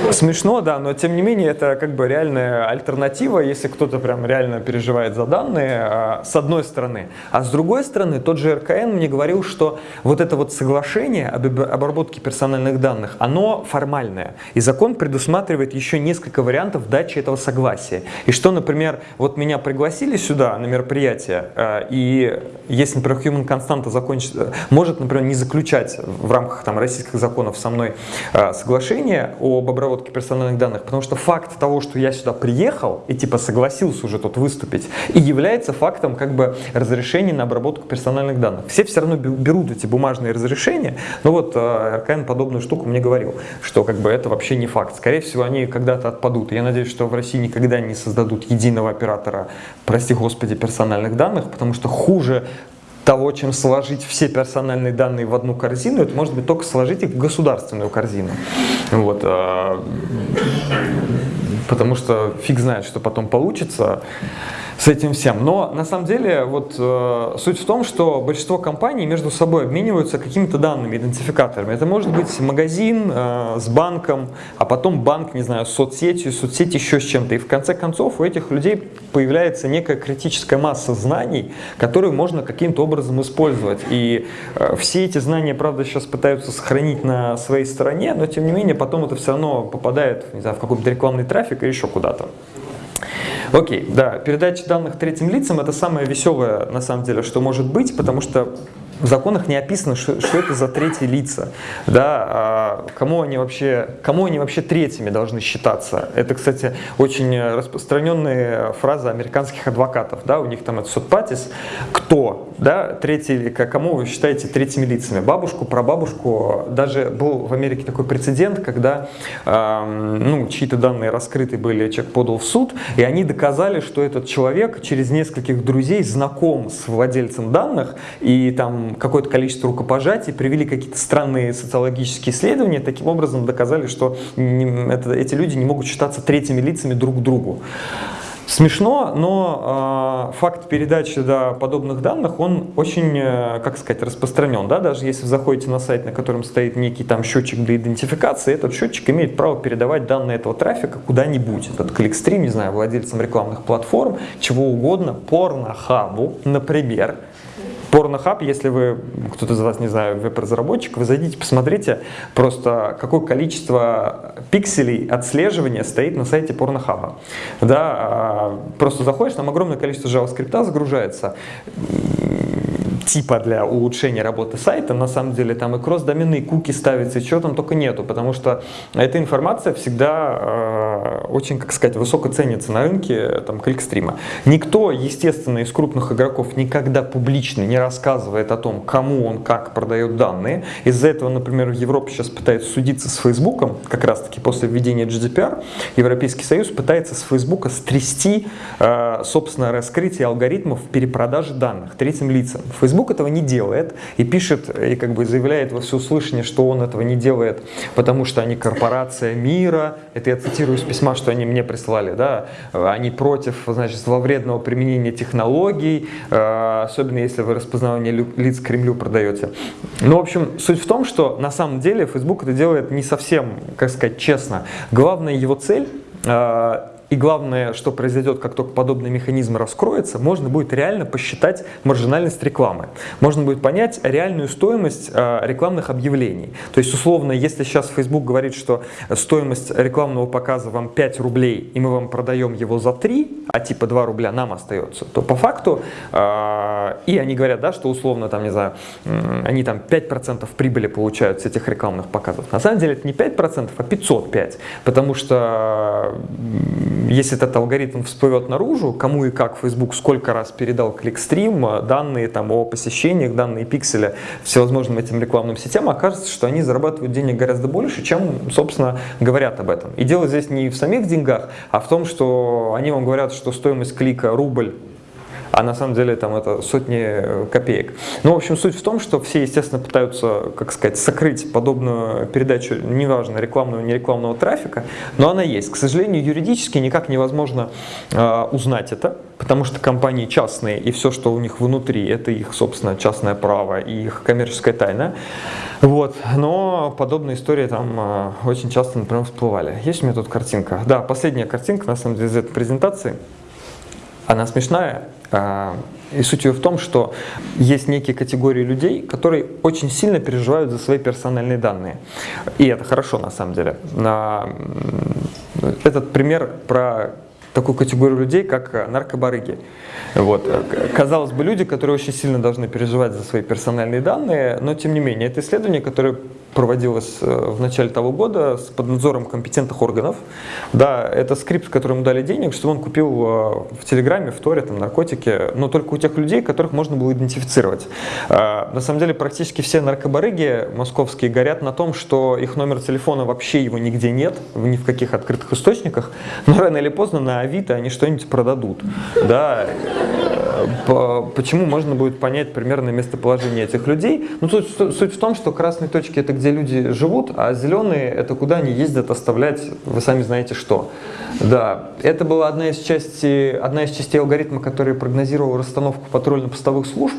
Смешно, да, но тем не менее это как бы реальная альтернатива, если кто-то прям реально переживает за данные, а, с одной стороны. А с другой стороны, тот же РКН мне говорил, что вот это вот соглашение об об- обработке персональных данных, оно формальное. И закон предусматривает еще несколько вариантов дачи этого согласия. И что, например, вот меня пригласили сюда на мероприятие, а, и если, например, Human Constanta закончит, может, например, не заключать в рамках там, российских законов со мной а, соглашение об обработке обработки персональных данных, потому что факт того, что я сюда приехал и типа согласился уже тут выступить, и является фактом как бы разрешения на обработку персональных данных. Все все равно берут эти бумажные разрешения, но вот э, РКН подобную штуку мне говорил, что как бы это вообще не факт. Скорее всего, они когда-то отпадут. Я надеюсь, что в России никогда не создадут единого оператора, прости господи, персональных данных, потому что хуже того, чем сложить все персональные данные в одну корзину, это может быть только сложить их в государственную корзину. Вот, а, потому что фиг знает, что потом получится с этим всем. Но на самом деле вот э, суть в том, что большинство компаний между собой обмениваются какими-то данными, идентификаторами. Это может быть магазин э, с банком, а потом банк, не знаю, с соцсетью, соцсеть еще с чем-то. И в конце концов у этих людей появляется некая критическая масса знаний, которую можно каким-то образом использовать. И э, все эти знания, правда, сейчас пытаются сохранить на своей стороне, но тем не менее потом это все равно попадает не знаю, в какой-то рекламный трафик или еще куда-то. Окей, да, передача данных третьим лицам это самое веселое на самом деле, что может быть, потому что в законах не описано, что, что это за третьи лица, да, а кому они вообще, кому они вообще третьими должны считаться. Это, кстати, очень распространенная фраза американских адвокатов, да, у них там это сотпатис, кто, да, третий, кому вы считаете третьими лицами, бабушку, прабабушку, даже был в Америке такой прецедент, когда, э, ну, чьи-то данные раскрыты были, человек подал в суд, и они доказали, что этот человек через нескольких друзей знаком с владельцем данных, и там какое-то количество рукопожатий, привели какие-то странные социологические исследования, таким образом доказали, что это, эти люди не могут считаться третьими лицами друг к другу. Смешно, но э, факт передачи да, подобных данных, он очень, э, как сказать, распространен. Да? Даже если вы заходите на сайт, на котором стоит некий там счетчик для идентификации, этот счетчик имеет право передавать данные этого трафика куда-нибудь. Этот кликстрим, не знаю, владельцам рекламных платформ, чего угодно, порнохабу, например, Порнохаб, если вы, кто-то из вас, не знаю, веб-разработчик, вы зайдите, посмотрите просто, какое количество пикселей отслеживания стоит на сайте Порнохаба. Да, а, просто заходишь, там огромное количество JavaScript загружается типа для улучшения работы сайта, на самом деле там и кросс-домены, куки ставятся, и чего там только нету, потому что эта информация всегда э, очень, как сказать, высоко ценится на рынке там, кликстрима. Никто, естественно, из крупных игроков никогда публично не рассказывает о том, кому он как продает данные. Из-за этого, например, в Европе сейчас пытается судиться с Фейсбуком, как раз-таки после введения GDPR, Европейский Союз пытается с Фейсбука стрясти, э, собственно, раскрытие алгоритмов перепродажи данных третьим лицам. Facebook Facebook этого не делает и пишет, и как бы заявляет во всеуслышание, что он этого не делает, потому что они корпорация мира, это я цитирую из письма, что они мне прислали, да, они против, значит, зловредного применения технологий, э, особенно если вы распознавание лиц Кремлю продаете. Ну, в общем, суть в том, что на самом деле Facebook это делает не совсем, как сказать, честно. Главная его цель э, и главное, что произойдет, как только подобный механизм раскроется, можно будет реально посчитать маржинальность рекламы. Можно будет понять реальную стоимость э, рекламных объявлений. То есть, условно, если сейчас Facebook говорит, что стоимость рекламного показа вам 5 рублей, и мы вам продаем его за 3, а типа 2 рубля нам остается, то по факту, э, и они говорят, да, что условно, там, не знаю, они там 5% прибыли получают с этих рекламных показов. На самом деле это не 5%, а 505, потому что если этот алгоритм всплывет наружу, кому и как Facebook сколько раз передал кликстрим, э, данные там, о посещениях, данные пикселя всевозможным этим рекламным сетям, окажется, что они зарабатывают денег гораздо больше, чем, собственно, говорят об этом. И дело здесь не в самих деньгах, а в том, что они вам говорят, что стоимость клика рубль а на самом деле там это сотни э, копеек. Ну, в общем, суть в том, что все, естественно, пытаются, как сказать, сокрыть подобную передачу, неважно, рекламного, не рекламного трафика, но она есть. К сожалению, юридически никак невозможно э, узнать это, потому что компании частные, и все, что у них внутри, это их, собственно, частное право и их коммерческая тайна. Вот. Но подобные истории там э, очень часто, например, всплывали. Есть у меня тут картинка? Да, последняя картинка, на самом деле, из этой презентации. Она смешная, и суть ее в том, что есть некие категории людей, которые очень сильно переживают за свои персональные данные. И это хорошо на самом деле. Этот пример про такую категорию людей, как э, наркобарыги. Вот. Казалось бы, люди, которые очень сильно должны переживать за свои персональные данные, но тем не менее, это исследование, которое проводилось э, в начале того года с под надзором компетентных органов. Да, это скрипт, которому дали денег, чтобы он купил в Телеграме, в Торе, там, наркотики, но только у тех людей, которых можно было идентифицировать. На самом деле, практически все наркобарыги московские горят на том, что их номер телефона вообще его нигде нет, ни в каких открытых источниках, но рано или поздно на Авито они что-нибудь продадут. Да, почему можно будет понять примерное местоположение этих людей? Ну, суть, суть в том, что красные точки это где люди живут, а зеленые это куда они ездят оставлять, вы сами знаете что. Да, это была одна из, частей, одна из частей алгоритма, который прогнозировал расстановку патрульно-постовых служб.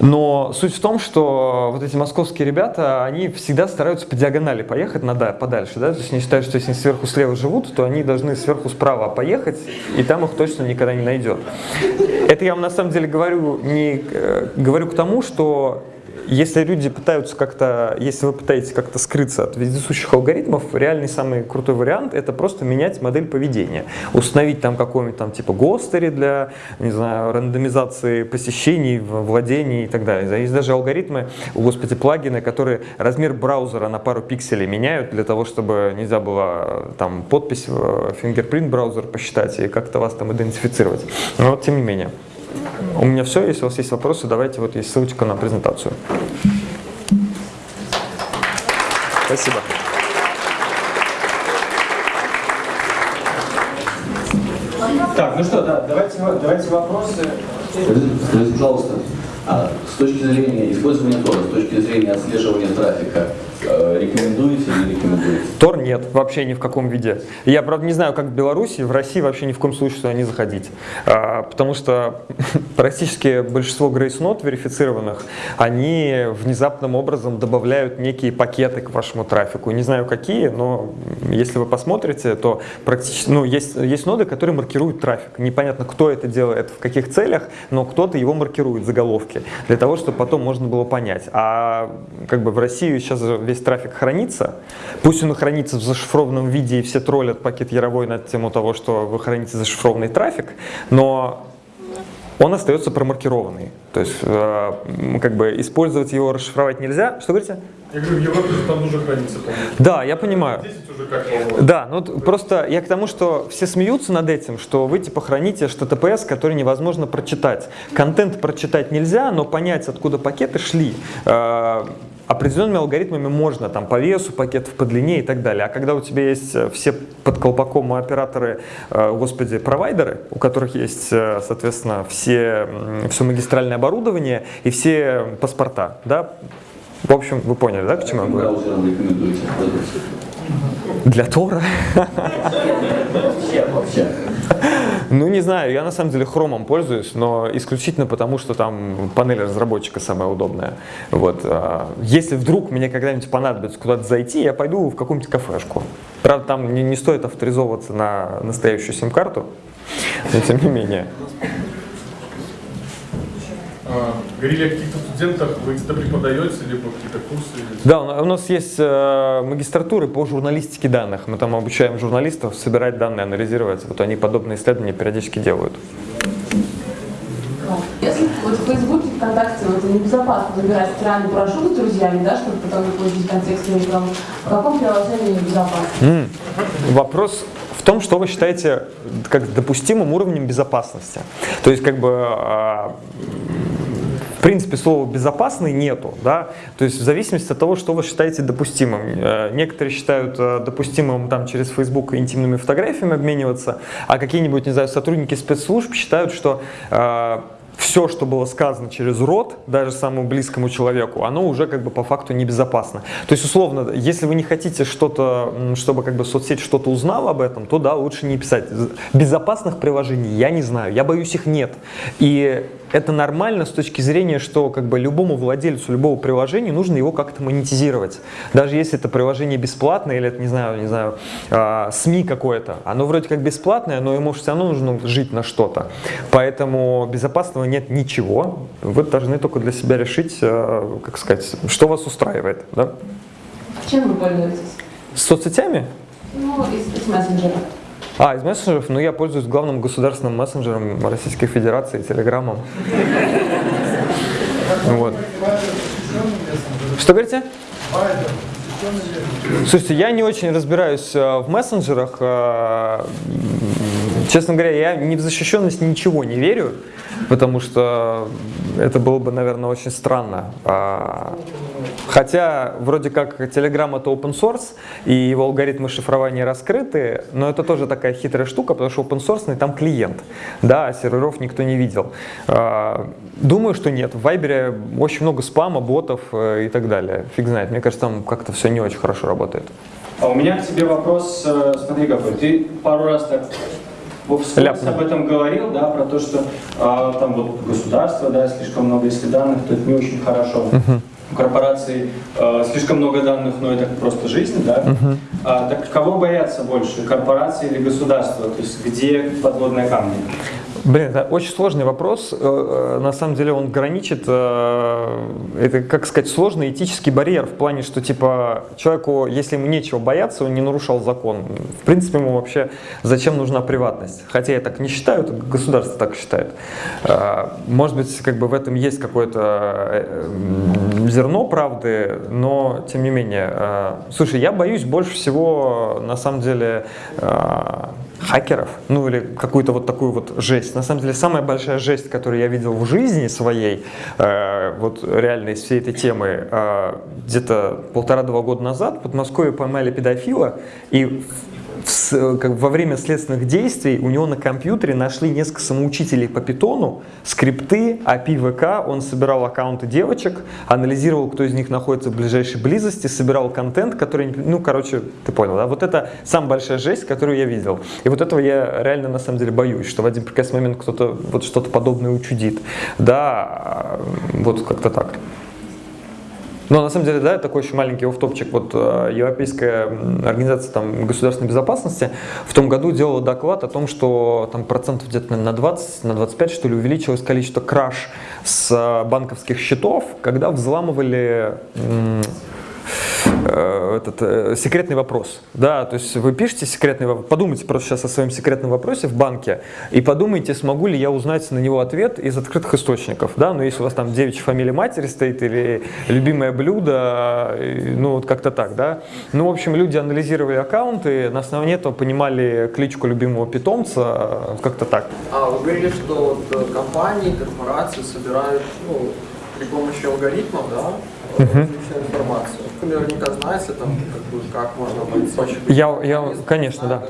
Но суть в том, что вот эти московские ребята, они всегда стараются по диагонали поехать надо, подальше. Да? То есть они считают, что если они сверху слева живут, то они должны сверху справа поехать, и там их точно никогда не найдет. Это я вам на самом деле говорю, не, э, говорю к тому, что если люди пытаются как-то, если вы пытаетесь как-то скрыться от вездесущих алгоритмов, реальный самый крутой вариант это просто менять модель поведения. Установить там какой-нибудь там типа гостери для, не знаю, рандомизации посещений, владений и так далее. Есть даже алгоритмы, о господи, плагины, которые размер браузера на пару пикселей меняют для того, чтобы нельзя было там подпись, фингерпринт браузер посчитать и как-то вас там идентифицировать. Но вот тем не менее. У меня все. Если у вас есть вопросы, давайте, вот есть ссылочка на презентацию. Спасибо. Так, ну что, да, давайте, давайте вопросы. Скажите, пожалуйста, а с точки зрения использования Тора, с точки зрения отслеживания трафика, рекомендуете или рекомендуете? Тор нет, вообще ни в каком виде. Я, правда, не знаю, как в Беларуси, в России вообще ни в коем случае туда не заходить. А, потому что практически большинство Note верифицированных, они внезапным образом добавляют некие пакеты к вашему трафику. Не знаю какие, но если вы посмотрите, то практически, ну, есть, есть ноды, которые маркируют трафик. Непонятно, кто это делает, в каких целях, но кто-то его маркирует, заголовки, для того, чтобы потом можно было понять. А как бы в России сейчас весь трафик хранится. Пусть он хранится в зашифрованном виде, и все троллят пакет Яровой на тему того, что вы храните зашифрованный трафик, но он остается промаркированный. То есть, э, как бы использовать его, расшифровать нельзя. Что говорите? Я говорю, в Европе там уже хранится, по Да, я понимаю. 10 уже как Да, ну просто я к тому, что все смеются над этим, что вы типа храните HTTPS, который невозможно прочитать. Контент прочитать нельзя, но понять, откуда пакеты шли, э, определенными алгоритмами можно, там, по весу пакетов, по длине и так далее. А когда у тебя есть э, все под колпаком операторы, э, господи, провайдеры, у которых есть, э, соответственно, все, все магистральное оборудование и все паспорта, да, в общем, вы поняли, да, к чему я говорю? Для Тора? Ну, не знаю, я на самом деле хромом пользуюсь, но исключительно потому, что там панель разработчика самая удобная. Вот. А, если вдруг мне когда-нибудь понадобится куда-то зайти, я пойду в какую-нибудь кафешку. Правда, там не, не стоит авторизовываться на настоящую сим-карту, но тем не менее. А, говорили о каких-то студентах, вы где-то преподаете, либо какие-то курсы? Да, у нас есть э, магистратуры по журналистике данных. Мы там обучаем журналистов собирать данные, анализировать. Вот они подобные исследования периодически делают. Если вот в Фейсбуке, ВКонтакте вот, небезопасно выбирать стиральный порошок с друзьями, да, чтобы потом получить контекстную рекламу, в каком приложении небезопасно? Mm. Вопрос в том, что вы считаете как допустимым уровнем безопасности. То есть, как бы, а, в принципе, слова «безопасный» нету, да, то есть в зависимости от того, что вы считаете допустимым. Э, некоторые считают э, допустимым там через Facebook интимными фотографиями обмениваться, а какие-нибудь, не знаю, сотрудники спецслужб считают, что э, все, что было сказано через рот, даже самому близкому человеку, оно уже как бы по факту небезопасно. То есть, условно, если вы не хотите что-то, чтобы как бы соцсеть что-то узнала об этом, то да, лучше не писать. Безопасных приложений я не знаю, я боюсь их нет. И это нормально с точки зрения, что как бы любому владельцу любого приложения нужно его как-то монетизировать. Даже если это приложение бесплатное или это, не знаю, не знаю, э, СМИ какое-то, оно вроде как бесплатное, но ему все равно нужно жить на что-то. Поэтому безопасного нет ничего. Вы должны только для себя решить, э, как сказать, что вас устраивает. Да? Чем вы пользуетесь? С соцсетями? Ну, из, из мессенджера. А, из мессенджеров? Ну, я пользуюсь главным государственным мессенджером Российской Федерации, Телеграмом. Вот. Что говорите? Слушайте, я не очень разбираюсь э, в мессенджерах. Честно говоря, я ни в защищенность ничего не верю, потому что это было бы, наверное, очень странно. А, Хотя, вроде как, Telegram это open source, и его алгоритмы шифрования раскрыты, но это тоже такая хитрая штука, потому что open source там клиент, да, а серверов никто не видел. А, Думаю, что нет. В Viber очень много спама, ботов э, и так далее. Фиг знает. Мне кажется, там как-то все не очень хорошо работает. А у меня к тебе вопрос, э, смотри какой, ты пару раз так Ляпнул. об этом говорил, да, про то, что а, там вот государство, да, слишком много если данных, то это не очень хорошо. У корпораций э, слишком много данных, но это просто жизнь, да. А, так кого боятся больше, корпорации или государства? То есть где подводные камни? Блин, это очень сложный вопрос. Э, э, На самом деле он граничит, э, это, как сказать, сложный этический барьер в плане, что, типа, человеку, если ему нечего бояться, он не нарушал закон. В принципе, ему вообще зачем нужна приватность? Хотя я так не считаю, государство так считает. Может быть, как бы в этом есть какое-то зерно правды, но тем не менее. Слушай, я боюсь больше всего, на самом деле, хакеров, ну или какую-то вот такую вот жесть. На самом деле самая большая жесть, которую я видел в жизни своей, э, вот реально из всей этой темы, э, где-то полтора-два года назад в Подмосковье поймали педофила, и в- с- как во время следственных действий у него на компьютере нашли несколько самоучителей по питону, скрипты, API ВК, он собирал аккаунты девочек, анализировал, кто из них находится в ближайшей близости, собирал контент, который, ну, короче, ты понял, да? Вот это самая большая жесть, которую я видел. И вот этого я реально, на самом деле, боюсь, что в один прекрасный момент кто-то вот что-то подобное учудит. Да, а, вот как-то так. Но на самом деле, да, такой еще маленький офтопчик. Вот э, Европейская организация там, государственной безопасности в том году делала доклад о том, что там процентов где-то на 20, на 25 что ли увеличилось количество краж с э, банковских счетов, когда взламывали э, этот э, секретный вопрос. Да, то есть вы пишете секретный вопрос, подумайте просто сейчас о своем секретном вопросе в банке и подумайте, смогу ли я узнать на него ответ из открытых источников. Да, но если у вас там девичья фамилия матери стоит или любимое блюдо, э, ну вот как-то так, да. Ну, в общем, люди анализировали аккаунты, на основании этого понимали кличку любимого питомца, как-то так. А вы говорили, что вот компании, корпорации собирают ну, при помощи алгоритмов, да, информацию. Вы наверняка знаете, там, как, бы, как можно обойти. Я, я, конечно, да.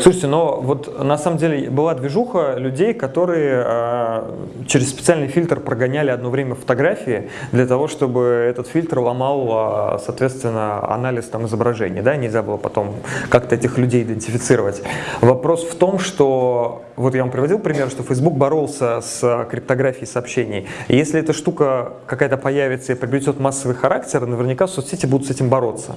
Слушайте, но вот на самом деле была движуха людей, которые э, через специальный фильтр прогоняли одно время фотографии для того, чтобы этот фильтр ломал, э, соответственно, анализ там изображений, да, нельзя было потом как-то этих людей идентифицировать. Вопрос в том, что вот я вам приводил пример, что Facebook боролся с криптографией сообщений. И если эта штука какая-то появится и приобретет массовый характер, наверняка соцсети будут с этим бороться.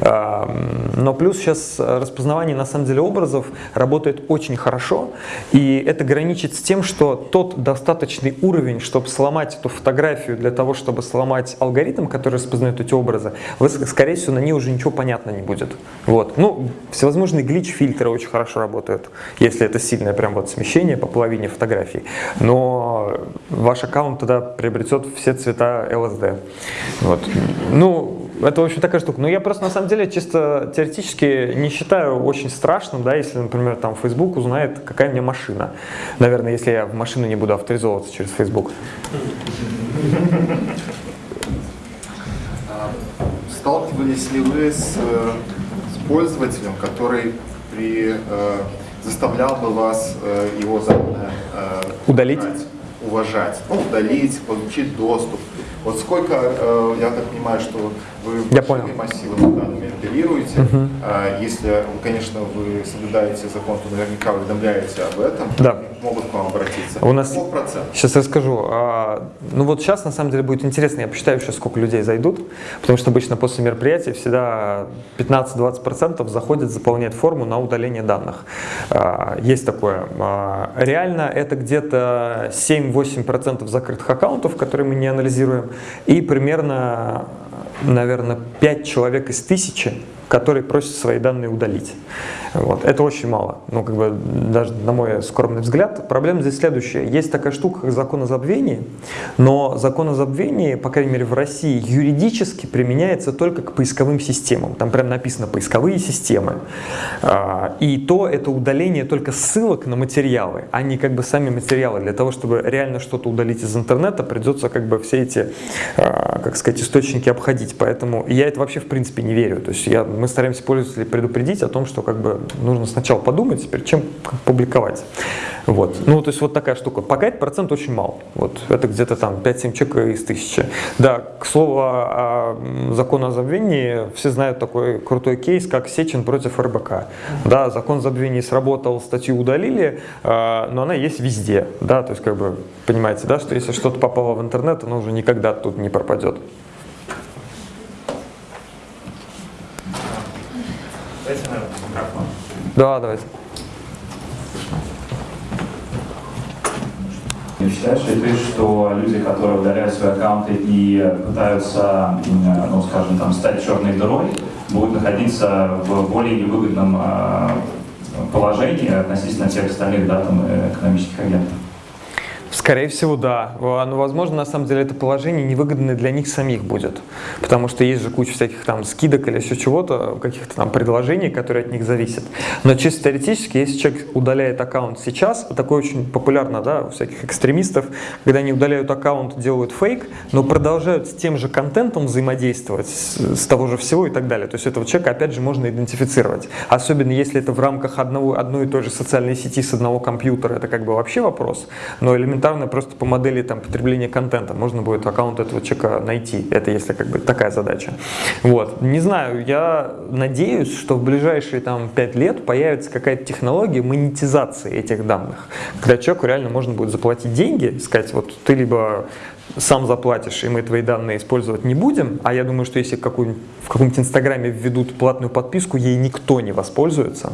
Эм, Но плюс сейчас распознавание на самом деле образов работает очень хорошо, и это граничит с тем, что тот достаточный уровень, чтобы сломать эту фотографию для того, чтобы сломать алгоритм, который распознает эти образы, вы, скорее всего, на ней уже ничего понятно не будет. Вот. Ну, всевозможные глич-фильтры очень хорошо работают, если это сильное прям вот смещение по половине фотографий. Но ваш аккаунт тогда приобретет все цвета LSD. Вот. Ну, это, в общем, такая штука. Но я просто, на самом деле, чисто теоретически не считаю очень страшным, да, если, например, там Facebook узнает, какая у меня машина. Наверное, если я в машину не буду авторизовываться через Facebook. А Сталкивались ли вы с, э, с пользователем, который при, э, заставлял бы вас э, его данные э, Удалить? убрать, уважать, ну, удалить, получить доступ? Вот сколько, э, я так понимаю, что вы Я понял. массивами данными оперируете. А Если, конечно, вы соблюдаете закон, то наверняка уведомляете об этом. Да. Могут к вам обратиться. У нас-? Сейчас расскажу. А, Ну вот сейчас на самом деле будет интересно, я посчитаю сейчас, сколько людей зайдут, потому что обычно после мероприятия всегда 15-20% заходят, заполняют форму на удаление данных. А, Есть такое. А, Реально это где-то 7-8% закрытых аккаунтов, которые мы не анализируем, и примерно, наверное, 5 человек из тысячи который просит свои данные удалить. Вот. Это очень мало. Ну, как бы, даже на мой скромный взгляд, проблема здесь следующая. Есть такая штука, как закон о забвении, но закон о забвении, по крайней мере в России, юридически применяется только к поисковым системам. Там прям написано «поисковые системы». А, И то это удаление только ссылок на материалы, а не как бы сами материалы. Для того, чтобы реально что-то удалить из интернета, придется как бы все эти, а, как сказать, источники обходить. Поэтому я это вообще в принципе не верю. То есть я, мы стараемся пользователей предупредить о том, что как бы нужно сначала подумать, перед чем публиковать. Вот. Ну, то есть вот такая штука. Пока этот процент очень мал. Вот. Это где-то там 5-7 человек из тысячи. Да, к слову о м, закону о забвении, все знают такой крутой кейс, как Сечин против РБК. Да, закон о забвении сработал, статью удалили, а, но она есть везде. Да, то есть как бы понимаете, да, что если что-то попало в интернет, оно уже никогда тут не пропадет. Дайте, наверное, микрофон. Да, давайте. Не считаешь ли ты, что люди, которые удаляют свои аккаунты и пытаются, ну, скажем, там, стать черной дырой, будут находиться в более невыгодном э, положении относительно тех остальных да, там, э, экономических агентов? Скорее всего, да. Но, возможно, на самом деле это положение невыгодное для них самих будет. Потому что есть же куча всяких там скидок или еще чего-то, каких-то там предложений, которые от них зависят. Но чисто теоретически, если человек удаляет аккаунт сейчас, такое очень популярно да, у всяких экстремистов, когда они удаляют аккаунт, делают фейк, но продолжают с тем же контентом взаимодействовать, с того же всего и так далее. То есть этого человека, опять же, можно идентифицировать. Особенно если это в рамках одного, одной и той же социальной сети с одного компьютера, это как бы вообще вопрос. Но элементарно просто по модели там, потребления контента можно будет аккаунт этого человека найти. Это если как бы такая задача. Вот. Не знаю, я надеюсь, что в ближайшие там 5 лет появится какая-то технология монетизации этих данных, когда человеку реально можно будет заплатить деньги, сказать, вот ты либо сам заплатишь, и мы твои данные использовать не будем, а я думаю, что если какую в каком-нибудь инстаграме введут платную подписку, ей никто не воспользуется.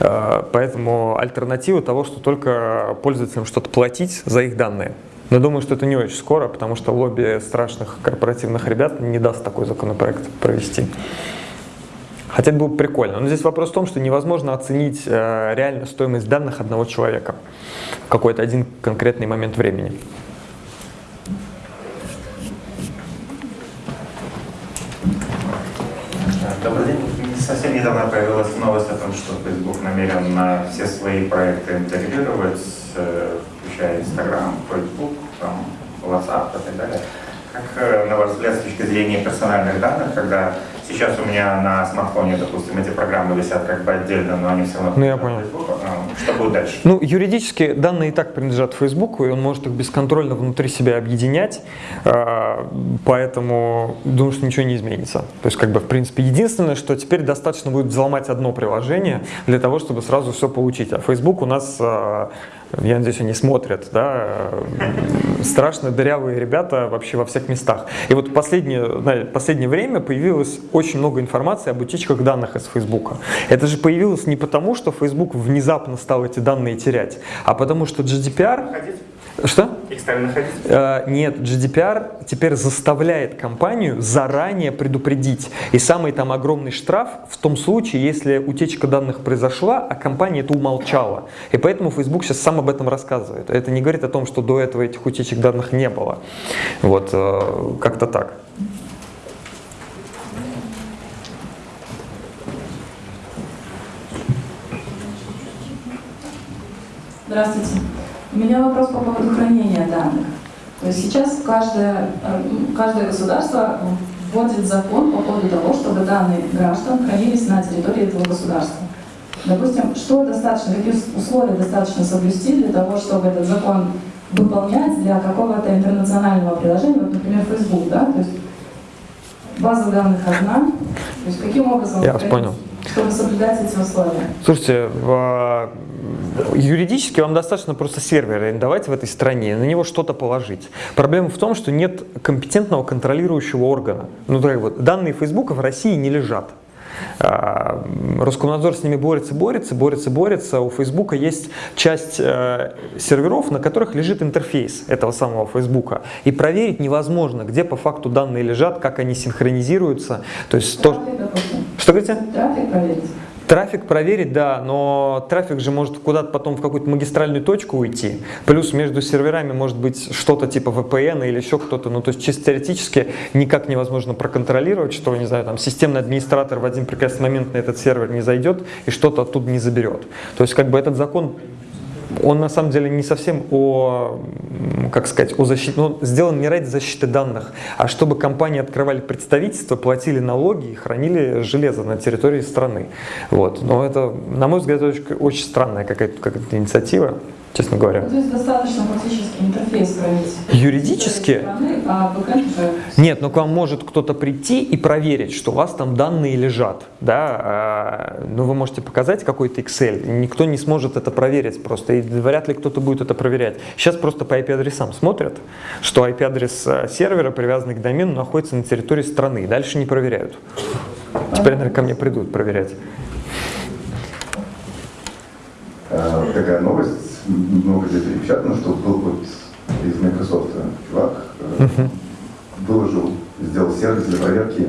Э, Поэтому альтернатива того, что только пользователям что-то платить за их данные. Но думаю, что это не очень скоро, потому что лобби страшных корпоративных ребят не даст такой законопроект провести. Хотя это было бы прикольно. Но здесь вопрос в том, что невозможно оценить э, реально стоимость данных одного человека в какой-то один конкретный момент времени. Добрый день. Совсем недавно появилась новость о том, что Facebook намерен на все свои проекты интегрировать, э, включая Instagram, Facebook, там, WhatsApp и так далее. Как, э, на ваш взгляд, с точки зрения персональных данных, когда сейчас у меня на смартфоне, допустим, эти программы висят как бы отдельно, но они все равно Ну, я понял. Facebook, э, что будет дальше? Ну, юридически данные и так принадлежат Фейсбуку, и он может их бесконтрольно внутри себя объединять, э, поэтому думаю, что ничего не изменится. То есть, как бы, в принципе, единственное, что теперь достаточно будет взломать одно приложение для того, чтобы сразу все получить. А Facebook у нас, э, я надеюсь, они смотрят, да, страшно дырявые ребята вообще во всех местах. И вот последнее, знаете, последнее время появилось очень много информации об утечках данных из Фейсбука. Это же появилось не потому, что Facebook внезапно стал эти данные терять, а потому что GDPR... Что? Их стали находить? Э, Нет, GDPR теперь заставляет компанию заранее предупредить. И самый там огромный штраф в том случае, если утечка данных произошла, а компания это умолчала. И поэтому Facebook сейчас сам об этом рассказывает. Это не говорит о том, что до этого этих утечек данных не было. Вот, э, как-то так. Здравствуйте. У меня вопрос по поводу хранения данных. То есть сейчас каждое, э, каждое государство вводит закон по поводу того, чтобы данные граждан хранились на территории этого государства. Допустим, что достаточно, какие условия достаточно соблюсти для того, чтобы этот закон выполнять для какого-то интернационального приложения, вот, например, Facebook, да, то есть база данных одна, то есть каким образом, Я понял. Чтобы соблюдать эти условия? Слушайте, в- юридически вам достаточно просто сервер арендовать в этой стране, на него что-то положить. Проблема в том, что нет компетентного контролирующего органа. Ну, так вот, данные Фейсбука в России не лежат. А, Роскомнадзор с ними борется, борется, борется, борется. У Фейсбука есть часть э, серверов, на которых лежит интерфейс этого самого Фейсбука. И проверить невозможно, где по факту данные лежат, как они синхронизируются. То есть то, допустим. Что говорите? Трафик проверить. Трафик проверить, да, но трафик же может куда-то потом в какую-то магистральную точку уйти. Плюс между серверами может быть что-то типа VPN или еще кто-то. Ну, то есть чисто теоретически никак невозможно проконтролировать, что, не знаю, там системный администратор в один прекрасный момент на этот сервер не зайдет и что-то оттуда не заберет. То есть как бы этот закон он на самом деле не совсем о, как сказать, о защите, он сделан не ради защиты данных, а чтобы компании открывали представительства, платили налоги и хранили железо на территории страны. Вот. Но это, на мой взгляд, очень, очень странная какая-то какая инициатива, честно говоря. То есть достаточно фактически интерфейс проверить. Юридически? Страны, а Нет, но к вам может кто-то прийти и проверить, что у вас там данные лежат. Да? а, Ну, вы можете показать какой-то Excel. Никто не сможет это проверить просто. И вряд ли кто-то будет это проверять. Сейчас просто по IP-адресам смотрят, что IP-адрес э, сервера, привязанный к домену, находится на территории страны. Дальше не проверяют. Теперь, наверное, ко мне придут проверять. Такая новость, много где перепечатано, что был вот из Microsoft чувак, э, выложил, сделал сервис для проверки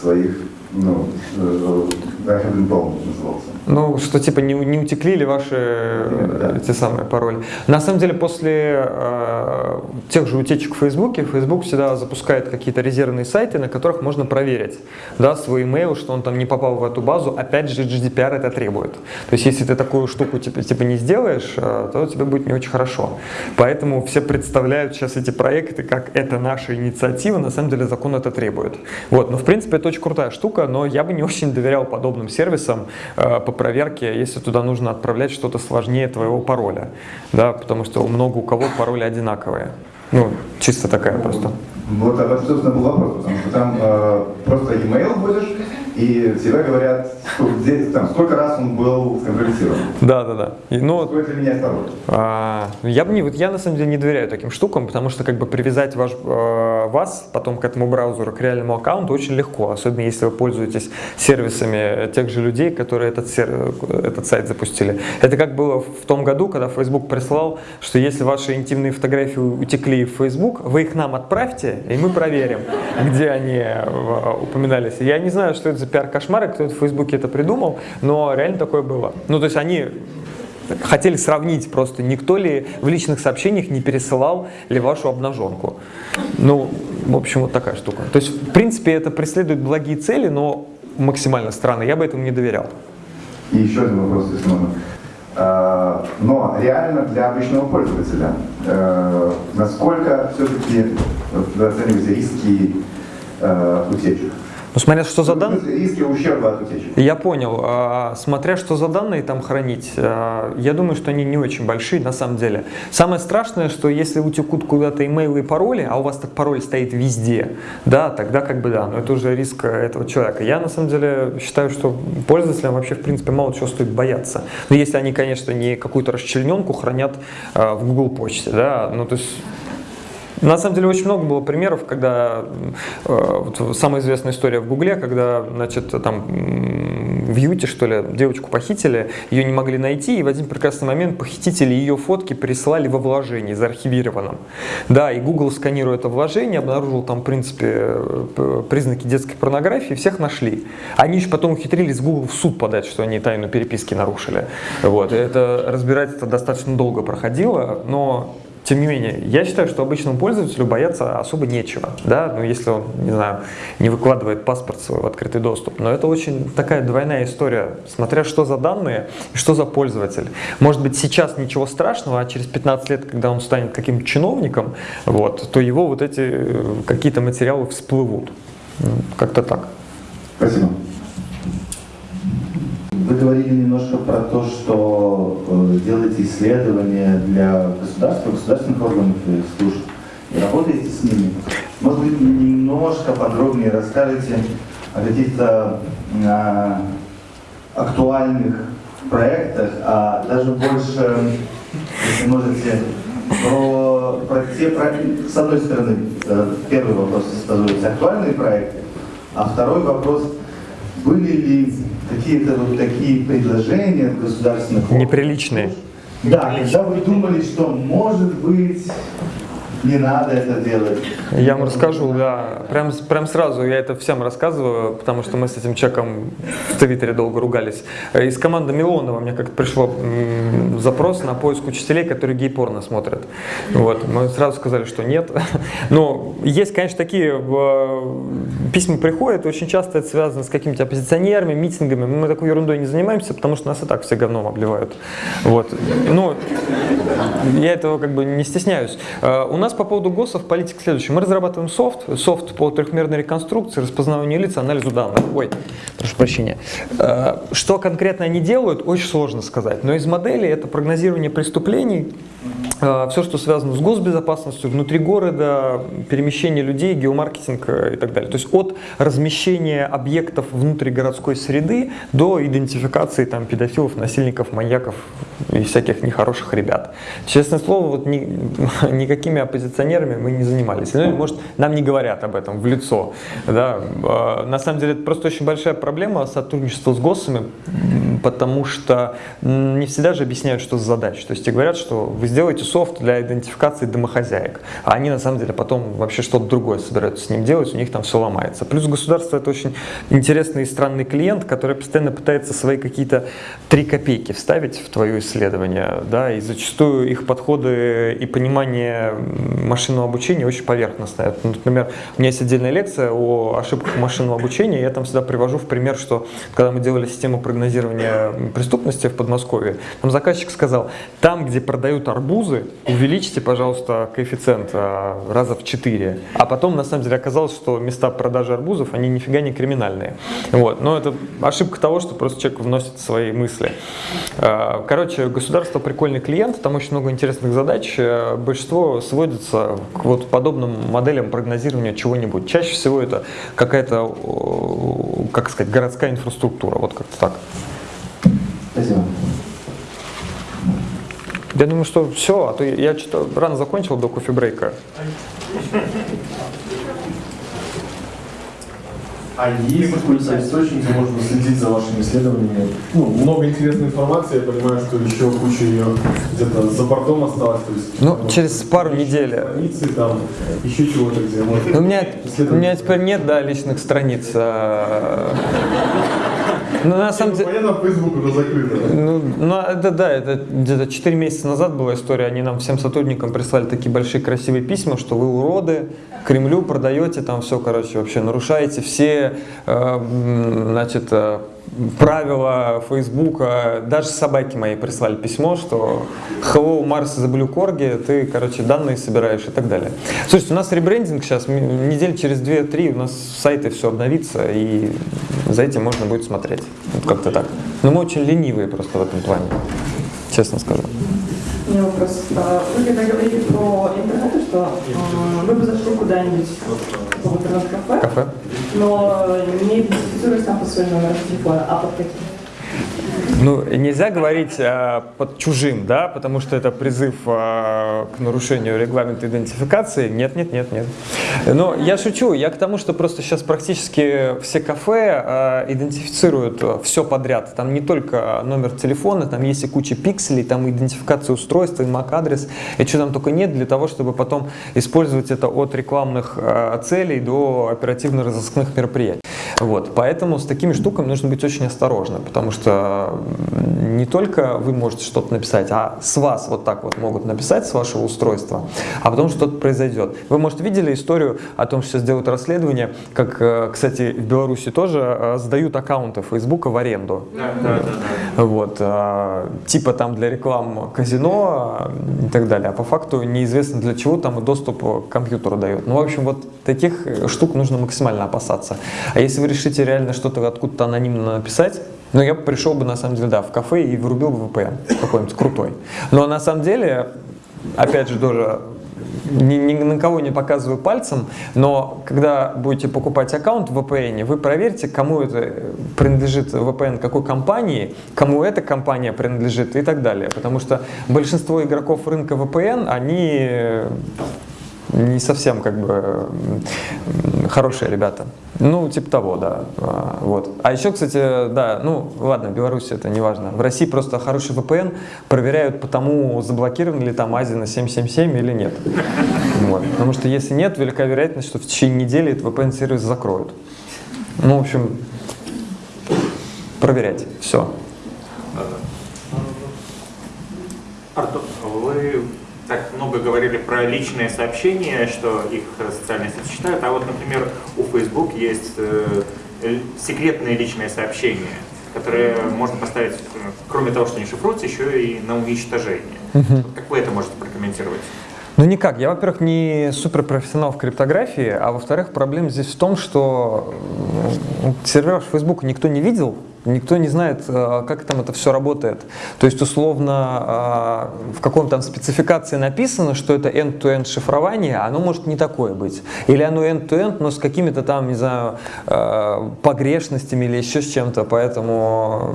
своих, ну, э, been blown назывался. Ну, что типа не, не утекли ли ваши э, те самые пароли. На самом деле, после э, тех же утечек в Фейсбуке, Facebook всегда запускает какие-то резервные сайты, на которых можно проверить да, свой email, что он там не попал в эту базу. Опять же, GDPR это требует. То есть, если ты такую штуку типа, типа не сделаешь, э, то тебе будет не очень хорошо. Поэтому все представляют сейчас эти проекты, как это наша инициатива, на самом деле закон это требует. Вот, но в принципе это очень крутая штука, но я бы не очень доверял подобным сервисам э, по проверке, если туда нужно отправлять что-то сложнее твоего пароля, да, потому что много у кого пароли одинаковые. Ну, чисто такая просто. Вот об этом, собственно, был вопрос, потому что там э, просто e-mail вводишь, и всегда говорят, сколько, где- там, сколько раз он был сконвертирован. Да, да, да. И, ну, Стоит ли менять пароль? А, Я бы не, вот я на самом деле не доверяю таким штукам, потому что как бы привязать ваш, э, вас потом к этому браузеру, к реальному аккаунту очень легко, особенно если вы пользуетесь сервисами тех же людей, которые этот, сер- этот сайт запустили. Это как было в том году, когда Facebook прислал, что если ваши интимные фотографии утекли в Facebook, вы их нам отправьте, и мы проверим, где они э, упоминались. Я не знаю, что это за пиар-кошмар, и кто это в Фейсбуке это придумал, но реально такое было. Ну, то есть они хотели сравнить просто, никто ли в личных сообщениях не пересылал ли вашу обнаженку. Ну, в общем, вот такая штука. То есть, в принципе, это преследует благие цели, но максимально странно. Я бы этому не доверял. И еще один вопрос, если можно. Э, Но реально для обычного пользователя, э, насколько все-таки вы риски э, утечек? Ну, смотря что за данные. Риски ущерба от утечек. Я понял. А, Смотря что за данные там хранить, а, я думаю, что они не очень большие на самом деле. Самое страшное, что если утекут куда-то имейлы и пароли, а у вас так пароль стоит везде, да, тогда как бы да, но это уже риск этого человека. Я на самом деле считаю, что пользователям вообще в принципе мало чего стоит бояться. Но если они, конечно, не какую-то расчлененку хранят а, в Google почте, да, ну то есть на самом деле очень много было примеров, когда э, вот самая известная история в Гугле, когда, значит, там в Юте, что ли, девочку похитили, ее не могли найти, и в один прекрасный момент похитители ее фотки присылали во вложении, заархивированном. Да, и Google, сканируя это вложение, обнаружил там, в принципе, э, признаки детской порнографии, всех нашли. Они еще потом ухитрились Google в суд подать, что они тайну переписки нарушили. Вот, и это разбирательство достаточно долго проходило, но тем не менее, я считаю, что обычному пользователю бояться особо нечего, да, ну если он, не знаю, не выкладывает паспорт свой в открытый доступ. Но это очень такая двойная история, смотря что за данные и что за пользователь. Может быть, сейчас ничего страшного, а через 15 лет, когда он станет каким-то чиновником, вот, то его вот эти э, какие-то материалы всплывут. Ну, Как-то так. Спасибо. Вы говорили немножко про то, что э, делаете исследования для государства, государственных органов и служб, и работаете с ними. Может быть, немножко подробнее расскажете о каких-то э, актуальных проектах, а даже больше, если можете, про, про те проекты, с одной стороны, э, первый вопрос стазуется актуальные проекты, а второй вопрос, были ли какие-то вот такие предложения от государственных? Неприличные. Да, когда вы думали, что может быть не надо это делать. Я вам расскажу, да. Прям, прям сразу я это всем рассказываю, потому что мы с этим человеком в Твиттере долго ругались. Э, Из команды Милонова мне как-то пришло запрос на поиск учителей, которые гей-порно смотрят. Вот. Мы сразу сказали, что нет. Но есть, конечно, такие э, письма приходят, очень часто это связано с какими-то оппозиционерами, митингами. Мы такой ерундой не занимаемся, потому что нас и так все говном обливают. Вот. Ну, я этого как бы не стесняюсь. Э, У нас по поводу ГОСов политика следующая. Мы разрабатываем софт, софт по трехмерной реконструкции, распознаванию лиц, анализу данных. Ой, прошу прощения. Э, Что конкретно они делают, очень сложно сказать. Но из моделей это прогнозирование преступлений, все, что связано с госбезопасностью, внутри города, перемещение людей, геомаркетинг э, и так далее. То есть от размещения объектов внутри городской среды до идентификации там, педофилов, насильников, маньяков и всяких нехороших ребят. Честное слово, вот ни- никакими оппозиционерами мы не занимались. Ну, может, нам не говорят об этом в лицо. Да? Э, На самом деле, это просто очень большая проблема сотрудничества с ГОСами, потому что не всегда же объясняют, что за задача. То есть тебе говорят, что вы сделаете софт для идентификации домохозяек, а они на самом деле потом вообще что-то другое собираются с ним делать, у них там все ломается. Плюс государство это очень интересный и странный клиент, который постоянно пытается свои какие-то три копейки вставить в твое исследование, да, и зачастую их подходы и понимание машинного обучения очень поверхностное. Например, у меня есть отдельная лекция о ошибках машинного обучения, я там всегда привожу в пример, что когда мы делали систему прогнозирования преступности в Подмосковье, там заказчик сказал, там, где продают арбузы, увеличьте, пожалуйста, коэффициент а, раза в 4. А потом, на самом деле, оказалось, что места продажи арбузов, они нифига не криминальные. Вот. Но это ошибка того, что просто человек вносит свои мысли. А, Короче, государство прикольный клиент, там очень много интересных задач. Э, Большинство сводится к вот подобным моделям прогнозирования чего-нибудь. Чаще всего это какая-то, как сказать, городская инфраструктура, вот как-то так. Спасибо. Я думаю, что все, а то я что-то рано закончил до кофе-брейка. А есть какой-то источник, где можно следить за вашими исследованиями? Ну, много интересной информации, я понимаю, что еще куча ее где-то за бортом осталась. То есть, Ну, может, через пару недель. страницы, там, еще чего-то, где можно... Ну, У меня, у меня теперь нет, да, личных страниц. А, Ну, на самом деле... Понятно, Facebook уже закрыто. Ну, ну, это да, это где-то 4 месяца назад была история, они нам всем сотрудникам прислали такие большие красивые письма, что вы уроды, Кремлю продаете там все, короче, вообще нарушаете все, э, значит, э, правила Фейсбука, даже собаки мои прислали письмо, что hello, Марс Blue Corgi, ты, короче, данные собираешь и так далее. Слушайте, у нас ребрендинг сейчас, недель через 2-3 у нас сайты все обновится, и за этим можно будет смотреть. Вот как-то так. Но мы очень ленивые просто в этом плане, честно скажу. У меня вопрос. А, Вы когда говорили про интернет, что а, вы бы зашли куда-нибудь в интернет-кафе, Кафе? но не идентифицируясь там под своим номером телефона, а под каким? Ну, нельзя говорить э, под чужим, да, потому что это призыв э, к нарушению регламента идентификации. Нет, нет, нет, нет. Но я шучу, я к тому, что просто сейчас практически все кафе э, идентифицируют все подряд. Там не только номер телефона, там есть и куча пикселей, там идентификация устройства, и MAC-адрес, и что там только нет, для того, чтобы потом использовать это от рекламных э, целей до оперативно-розыскных мероприятий. Вот, поэтому с такими штуками нужно быть очень осторожным, потому что не только вы можете что-то написать, а с вас вот так вот могут написать с вашего устройства, а потом что-то произойдет. Вы, может, видели историю о том, что сейчас делают расследование, как, э, кстати, в Беларуси тоже э, сдают аккаунты Фейсбука в аренду. Вот, э, типа там для реклам казино и так далее, а по факту неизвестно для чего там и доступ к компьютеру дают. Ну, в общем, вот таких штук нужно максимально опасаться. А если вы решите реально что-то откуда-то анонимно написать, ну, я пришел бы, на самом деле, да, в кафе и вырубил бы VPN какой-нибудь крутой. Но на самом деле, опять же, тоже ни, ни на кого не показываю пальцем, но когда будете покупать аккаунт в VPN, вы проверьте, кому это принадлежит VPN, какой компании, кому эта компания принадлежит и так далее. Потому что большинство игроков рынка VPN, они не совсем как бы хорошие ребята. Ну, типа того, да. А, Вот. А еще, кстати, да, ну, ладно, Беларусь это не важно. В России просто хороший VPN проверяют по тому, заблокирован ли там Азия на 777 или нет. Вот. Потому что если нет, велика вероятность, что в течение недели этот VPN-сервис закроют. Ну, в общем, проверять. Все. Артур, много говорили про личные сообщения, что их социальные сети читают, а вот, например, у Facebook есть э, секретные личные сообщения, которые можно поставить, э, кроме того, что они шифруются, еще и на уничтожение. Вот Как вы это можете прокомментировать? Ну никак. Я, во-первых, не суперпрофессионал в криптографии, а во-вторых, проблема здесь в том, что м, сервер Facebook никто не видел, никто не знает, э, как там это все работает. То есть, условно, э, в каком там спецификации написано, что это end-to-end шифрование, а оно может не такое быть. Или оно end-to-end, но с какими-то там, не знаю, э, погрешностями или еще с чем-то. Поэтому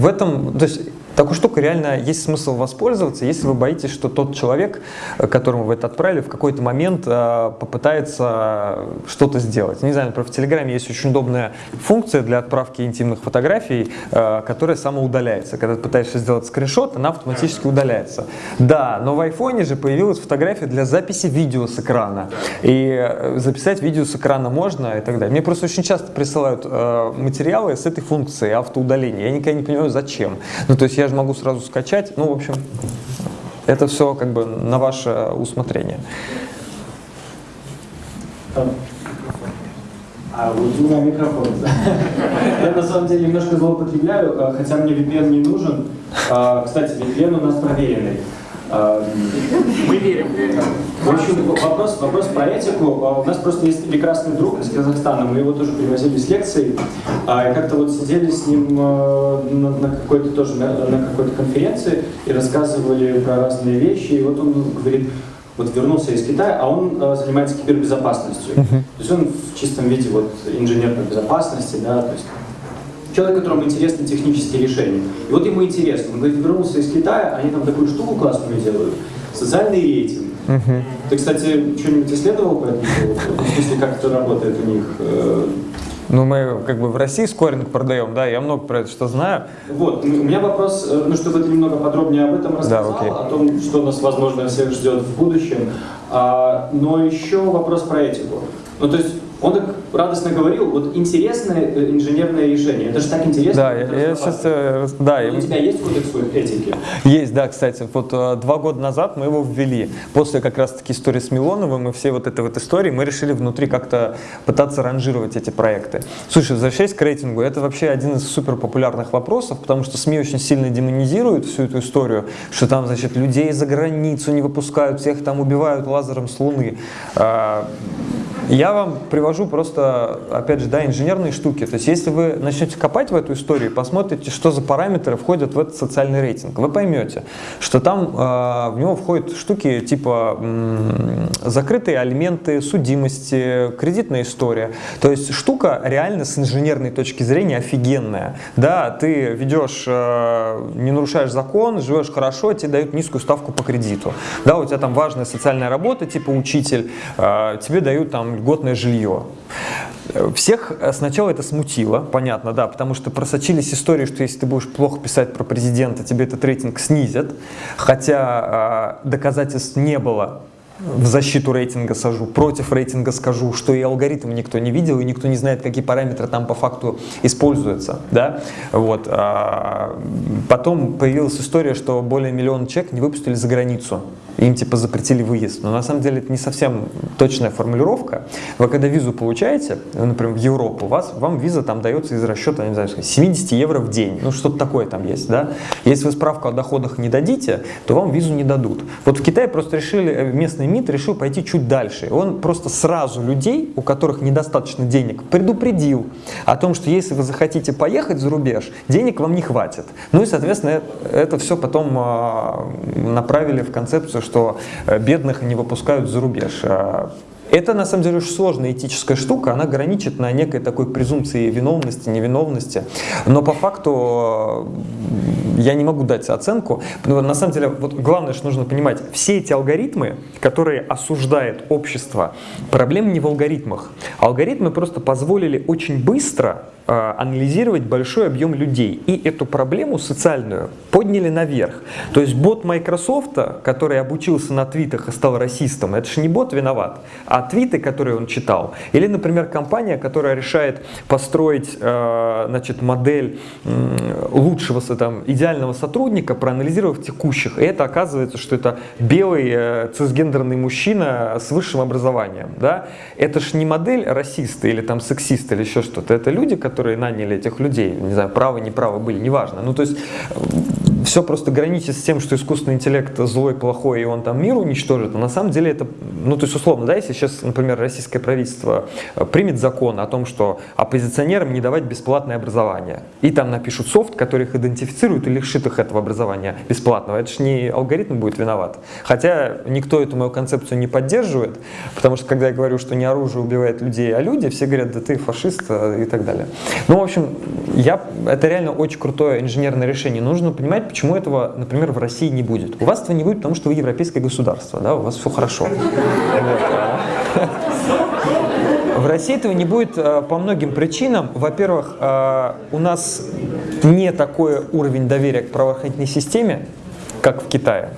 в этом, то есть такой штукой реально есть смысл воспользоваться, если вы боитесь, что тот человек, э, которому вы это отправили, в какой-то момент э, попытается что-то сделать. Не знаю, например, в Телеграме есть очень удобная функция для отправки интимных фотографий, э, которая самоудаляется. Когда ты пытаешься сделать скриншот, она автоматически удаляется. Да, но в айфоне же появилась фотография для записи видео с экрана. И записать видео с экрана можно и так далее. Мне просто очень часто присылают материалы с этой функцией автоудаления. Я никогда не понимаю, зачем. Ну, то есть я же могу сразу скачать. Ну, в общем, это все как бы на ваше усмотрение. А вот у меня микрофон. Я на самом деле немножко злоупотребляю, э, хотя мне VPN не нужен. А, Кстати, VPN у нас проверенный. А, Мы верим. В общем, вопрос, вопрос про этику. А, У нас просто есть прекрасный друг из Казахстана, мы его тоже привозили с лекцией. А, как-то вот сидели с ним э, на, какой-то тоже на, какой-то конференции и рассказывали про разные вещи. И вот он говорит, вот вернулся из Китая, а он э, занимается кибербезопасностью. То есть он в чистом виде вот инженерной безопасности, да, то есть человек, которому интересны технические решения. И вот ему интересно, он говорит, вернулся из Китая, они там такую штуку классную делают, социальный рейтинг. Ты, кстати, что-нибудь исследовал по этому поводу? Ну, В смысле, как это работает у них? Э, Ну, мы как бы в России скоринг продаем, да, я много про это что знаю. Вот, у меня вопрос, э, ну, чтобы ты немного подробнее об этом рассказал, окей. о том, что нас, возможно, всех ждет в будущем. А, но еще вопрос про этику. Ну, то есть, он так радостно говорил, вот интересное э, инженерное решение. Это же так интересно. Да, я, я сейчас, э, рас- да, У тебя есть кодекс этики? Есть, да, кстати. Вот э, два года назад мы его ввели. После как раз-таки истории с Милоновым и всей вот этой вот истории мы решили внутри как-то пытаться ранжировать эти проекты. Слушай, возвращаясь к рейтингу, это вообще один из супер популярных вопросов, потому что СМИ очень сильно демонизируют всю эту историю, что там, значит, людей за границу не выпускают, всех там убивают лазером с Луны. Я вам привожу просто, опять же, да, инженерные штуки. То есть, если вы начнете копать в эту историю посмотрите, что за параметры входят в этот социальный рейтинг, вы поймете, что там э, в него входят штуки типа м, закрытые алименты, судимости, кредитная история. То есть, штука реально с инженерной точки зрения офигенная. Да, ты ведешь, э, не нарушаешь закон, живешь хорошо, тебе дают низкую ставку по кредиту. Да, у тебя там важная социальная работа, типа учитель, э, тебе дают там льготное жилье. Всех э, сначала это смутило, понятно, да, потому что просочились истории, что если ты будешь плохо писать про президента, тебе этот рейтинг снизят, хотя э, доказательств не было в защиту рейтинга сажу, против рейтинга скажу, что и алгоритм никто не видел, и никто не знает, какие параметры там по факту используются, да, вот. А потом появилась история, что более миллиона человек не выпустили за границу, им типа запретили выезд, но на самом деле это не совсем точная формулировка. Вы когда визу получаете, например, в Европу, вас, вам виза там дается из расчета, не знаю, 70 евро в день, ну что-то такое там есть, да. Если вы справку о доходах не дадите, то вам визу не дадут. Вот в Китае просто решили, э, местный МИД решил пойти чуть дальше. Он просто сразу людей, у которых недостаточно денег, предупредил о том, что если вы захотите поехать за рубеж, денег вам не хватит. Ну и, соответственно, это, это все потом а, направили в концепцию, что э, бедных не выпускают за рубеж. Это, на самом деле, очень сложная этическая штука, она граничит на некой такой презумпции виновности, невиновности. Но по факту э, я не могу дать оценку. Но на самом деле, вот главное, что нужно понимать, все эти алгоритмы, которые осуждает общество, проблема не в алгоритмах. Алгоритмы просто позволили очень быстро э, анализировать большой объем людей. И эту проблему социальную подняли наверх. То есть бот Microsoft, который обучился на твитах и стал расистом, это же не бот виноват, а твиты, которые он читал. Или, например, компания, которая решает построить э, значит, модель лучшего, там, идеального сотрудника, проанализировав текущих. И это оказывается, что это белый э, цисгендерный мужчина с высшим образованием. Да? Это же не модель расиста или там сексиста или еще что-то. Это люди, которые наняли этих людей. Не знаю, правы, неправы были, неважно. Ну, то есть все просто граничит с тем, что искусственный интеллект злой, плохой, и он там мир уничтожит, но на самом деле это, ну то есть условно, да, если сейчас, например, российское правительство э, примет закон о том, что оппозиционерам не давать бесплатное образование, и там напишут софт, который их идентифицирует и лишит их этого образования бесплатного, это же не алгоритм будет виноват. Хотя никто эту мою концепцию не поддерживает, потому что когда я говорю, что не оружие убивает людей, а люди, все говорят, да ты фашист э, и так далее. Ну, в общем, я, это реально очень крутое инженерное решение. Нужно понимать, почему этого, например, в России не будет. У вас этого не будет, потому что вы европейское государство, да, у вас все хорошо. В России этого не будет э, по многим причинам. Во-первых, э, у нас не такой уровень доверия к правоохранительной системе, как в Китае.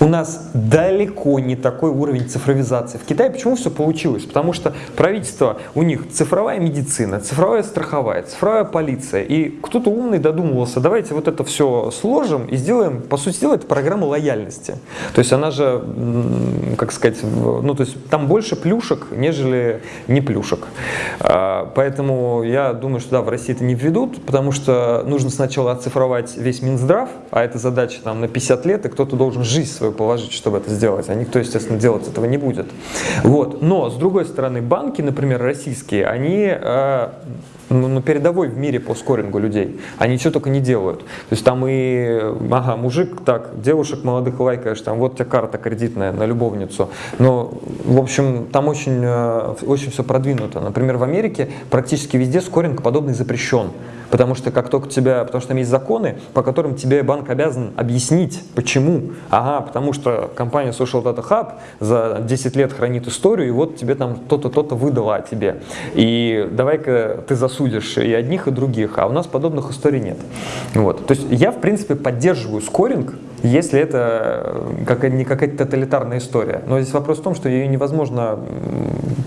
У нас далеко не такой уровень цифровизации. В Китае почему все получилось? Потому что правительство, у них цифровая медицина, цифровая страховая, цифровая полиция. И кто-то умный додумывался, давайте вот это все сложим и сделаем, по сути дела, это программа лояльности. То есть она же, как сказать, ну то есть там больше плюшек, нежели не плюшек. А, поэтому я думаю, что да, в России это не введут, потому что нужно сначала оцифровать весь Минздрав, а это задача там на 50 лет, и кто-то должен жизнь свою положить, чтобы это сделать, а никто, естественно, делать этого не будет. Вот. Но, с другой стороны, банки, например, российские, они э, ну, ну, передовой в мире по скорингу людей. Они ничего только не делают. То есть там и, ага, мужик, так, девушек молодых лайкаешь, там вот у тебя карта кредитная на любовницу. Но, в общем, там очень, э, очень все продвинуто. Например, в Америке практически везде скоринг подобный запрещен. Потому что как только тебя, потому что там есть законы, по которым тебе банк обязан объяснить, почему. Ага, потому что компания Social Data Hub за 10 лет хранит историю, и вот тебе там то-то, то-то выдала тебе. И давай-ка ты засудишь и одних, и других, а у нас подобных историй нет. Вот. То есть я, в принципе, поддерживаю скоринг, если это какая не какая-то тоталитарная история. Но здесь вопрос в том, что ее невозможно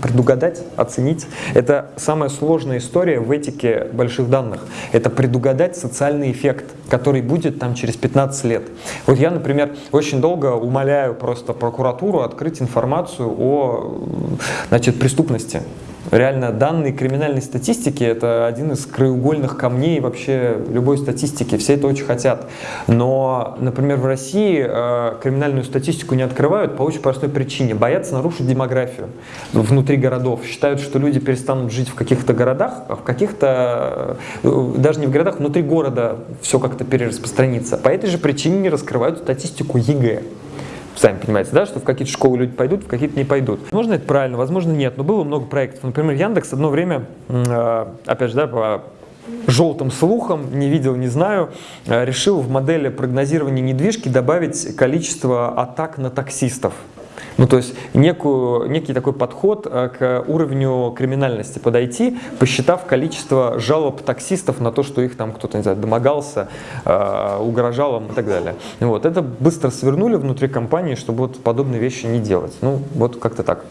предугадать, оценить. Это самая сложная история в этике больших данных. Это предугадать социальный эффект, который будет там через 15 лет. Вот я, например, очень долго умоляю просто прокуратуру открыть информацию о значит, преступности. Реально данные криминальной статистики это один из краеугольных камней вообще любой статистики. Все это очень хотят. Но, например, в России э, криминальную статистику не открывают по очень простой причине. Боятся нарушить демографию внутри городов. Считают, что люди перестанут жить в каких-то городах, а в каких-то, э, даже не в городах, внутри города все как-то перераспространится. По этой же причине не раскрывают статистику ЕГЭ сами понимаете, да, что в какие-то школы люди пойдут, в какие-то не пойдут. Возможно, это правильно, возможно, нет, но было много проектов. Например, Яндекс одно время, э, опять же, да, по желтым слухам, не видел, не знаю, э, решил в модели прогнозирования недвижки добавить количество атак на таксистов. Ну, то есть некую, некий такой подход э, к уровню криминальности подойти, посчитав количество жалоб таксистов на то, что их там кто-то, не знаю, домогался, э, угрожал им и так далее. Вот. Это быстро свернули внутри компании, чтобы вот подобные вещи не делать. Ну, вот как-то так.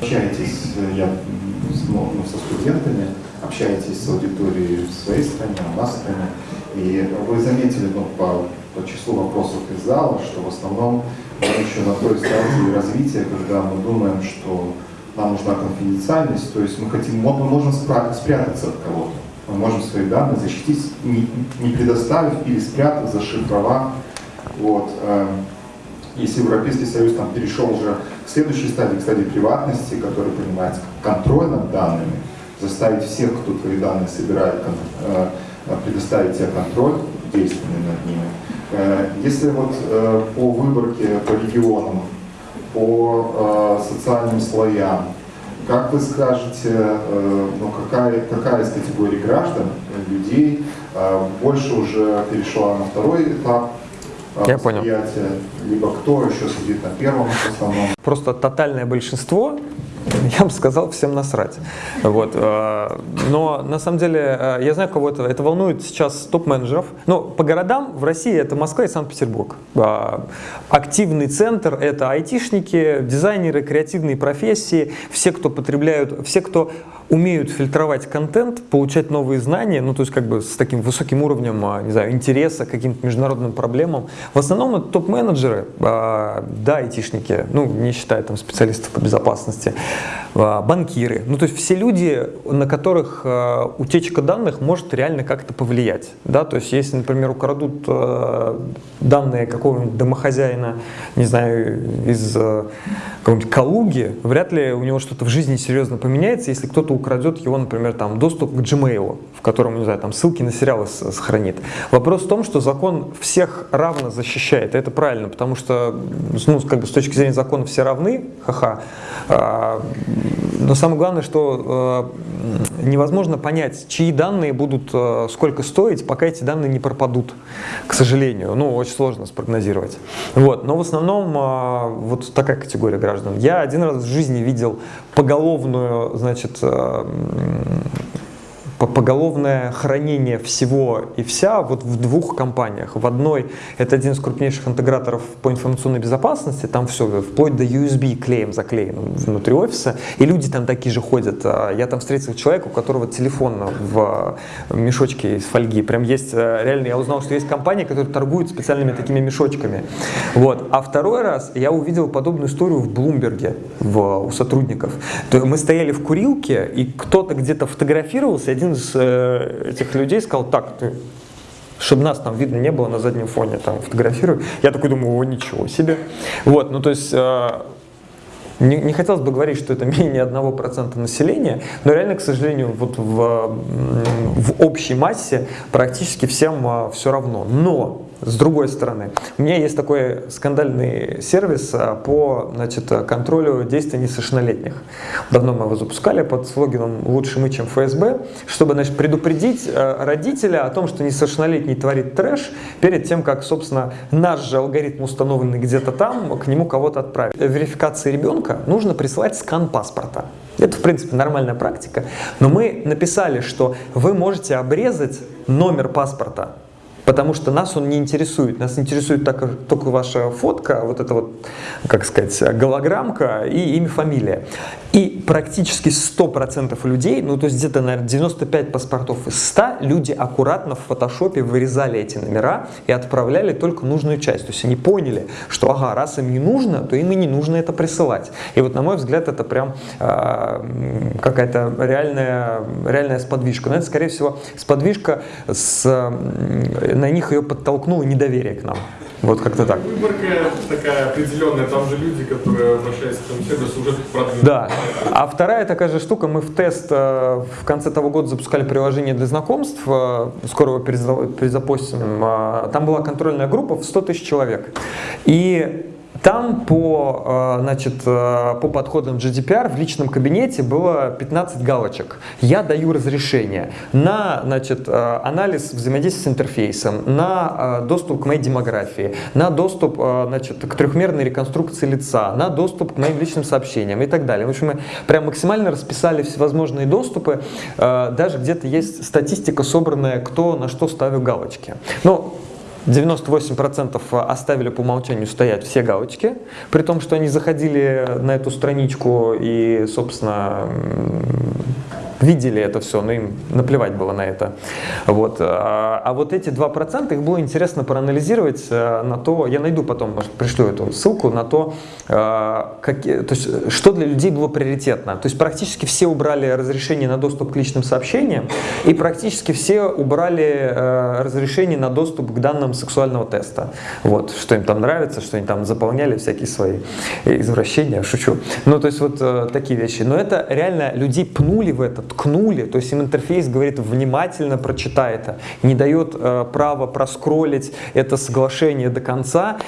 Общаетесь, э, я ну, со студентами, общаетесь с аудиторией в своей стране, в стране. И вы заметили ну, по, по числу вопросов из зала, что в основном мы еще на той стадии развития, когда мы думаем, что нам нужна конфиденциальность, то есть мы хотим, мы можем спрятаться от кого-то. Мы можем свои данные защитить, не, не предоставив или спрятав, зашифровав. Вот. Эм, если Европейский Союз там, перешел уже к следующей стадии, к стадии приватности, которая понимается контроль над данными, заставить всех, кто твои данные собирает, э, предоставить тебе контроль действенный над ними. Э, если вот э, по выборке по регионам, по социальным слоям, как вы скажете, э, ну, какая, какая из категорий граждан, э, людей, э, больше уже перешла на второй этап э, Я понял. Либо кто еще сидит на первом основном? Просто тотальное большинство я бы сказал, всем насрать. Вот. э, Но на самом деле, э, я знаю, кого это, это волнует сейчас топ-менеджеров. Но по городам в России это Москва и Санкт-Петербург. Э, Активный центр — это айтишники, дизайнеры, креативные профессии, все, кто потребляют, все, кто умеют фильтровать контент, получать новые знания, ну то есть как бы с таким высоким уровнем, не знаю, интереса к каким-то международным проблемам. В основном это топ-менеджеры, а, да, айтишники, ну не считая там специалистов по безопасности, а, банкиры. Ну то есть все люди, на которых а, утечка данных может реально как-то повлиять. Да? То есть если, например, украдут данные какого-нибудь домохозяина, не знаю, из какой-нибудь Калуги, вряд ли у него что-то в жизни серьезно поменяется, если кто-то украдет его, например, там, доступ к Gmail, в котором, не знаю, там ссылки на сериалы сохранит. Вопрос в том, что закон всех равно защищает, и это правильно, потому что, ну, как бы с точки зрения закона все равны, ха-ха, А, но самое главное, что э, невозможно понять, чьи данные будут э, сколько стоить, пока эти данные не пропадут, к сожалению. Ну, очень сложно спрогнозировать. Вот. Но в основном э, вот такая категория граждан. Я один раз в жизни видел поголовную, значит, э, поголовное хранение всего и вся вот в двух компаниях. В одной это один из крупнейших интеграторов по информационной безопасности, там все вплоть до USB клеем заклеено внутри офиса, и люди там такие же ходят. А Я там встретил человека, у которого телефон в мешочке из фольги. Прям есть, э, реально, я узнал, что есть компании, которые торгуют специальными такими мешочками. Вот. А второй раз я увидел подобную историю в Блумберге у сотрудников. Мы стояли в курилке, и кто-то где-то фотографировался, и один из э, этих людей сказал, так, ты чтобы нас там видно не было на заднем фоне, там фотографирую. Я такой думаю, о, ничего себе. Вот, ну то есть э, не, не хотелось бы говорить, что это менее 1% населения, но реально, к сожалению, вот в, в общей массе практически всем а, все равно. Но, с другой стороны, у меня есть такой скандальный сервис а, по значит, контролю действий несовершеннолетних. Давно мы его запускали под слоганом «Лучше мы, чем ФСБ», чтобы значит, предупредить а, родителя о том, что несовершеннолетний творит трэш перед тем, как, собственно, наш же алгоритм, установленный где-то там, к нему кого-то отправить. Верификации ребенка нужно присылать скан паспорта. Это, в принципе, нормальная практика. Но мы написали, что вы можете обрезать номер паспорта, потому что нас он не интересует. Нас интересует только, только ваша фотка, вот эта вот, как сказать, голограммка и имя, фамилия. И практически 100% людей, ну то есть где-то, наверное, 95 паспортов из 100, люди аккуратно в фотошопе вырезали эти номера и отправляли только нужную часть. То есть они поняли, что ага, раз им не нужно, то им и не нужно это присылать. И вот на мой взгляд это прям м, какая-то реальная, реальная сподвижка. Но это, скорее всего, сподвижка, с, на них ее подтолкнуло недоверие к нам. Вот как-то так. Выборка такая определенная, там же люди, которые обращаются к сервису, уже продвинуты. Да. А вторая такая же штука, мы в тест э, в конце того года запускали приложение для знакомств, э, скоро его переза- перезапустим. Э, Там была контрольная группа в 100 тысяч человек. И там по, э, значит, э, по подходам GDPR в личном кабинете было 15 галочек. Я даю разрешение на значит, э, анализ взаимодействия с интерфейсом, на доступ к моей демографии, на доступ значит, к трехмерной реконструкции лица, на доступ к моим личным сообщениям и так далее. В общем, мы прям максимально расписали всевозможные доступы. Даже где-то есть статистика, собранная, кто на что ставил галочки. Ну, 98% оставили по умолчанию стоять все галочки, при том, что они заходили на эту страничку и, собственно, видели это все, но им наплевать было на это. Вот. А а вот эти 2% их было интересно проанализировать э, на то, я найду потом, может, пришлю эту ссылку, на то, э, какие, то есть, что для людей было приоритетно. То есть практически все убрали разрешение на доступ к личным сообщениям, и практически все убрали э, разрешение на доступ к данным сексуального теста. Вот, что им там нравится, что они там заполняли всякие свои извращения, шучу. Ну, то есть вот э, такие вещи. Но это реально людей пнули в это ткнули, то есть им интерфейс говорит внимательно прочитай это, не дает э, права проскроллить это соглашение до конца,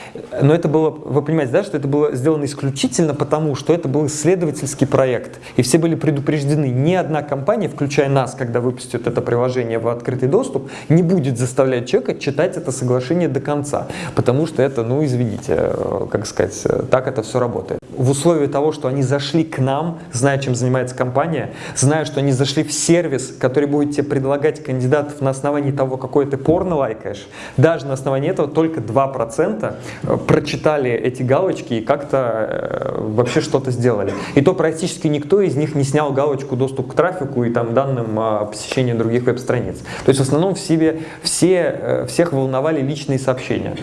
но это было, вы понимаете, да, что это было сделано исключительно потому, что это был исследовательский проект, и все были предупреждены, ни одна компания, включая нас, когда выпустит это приложение в открытый доступ, не будет заставлять человека читать это соглашение до конца, потому что это, ну извините, э, как сказать, э, так это все работает. В условии того, что они зашли к нам, зная, чем занимается компания, зная, что они зашли в сервис, который будет тебе предлагать кандидатов на основании того, какой ты порно лайкаешь, даже на основании этого только 2% э, прочитали эти галочки и как-то вообще что-то сделали. И то практически никто из них не снял галочку доступ к трафику и там данным посещения других веб-страниц. То есть в основном в себе все, всех волновали личные сообщения.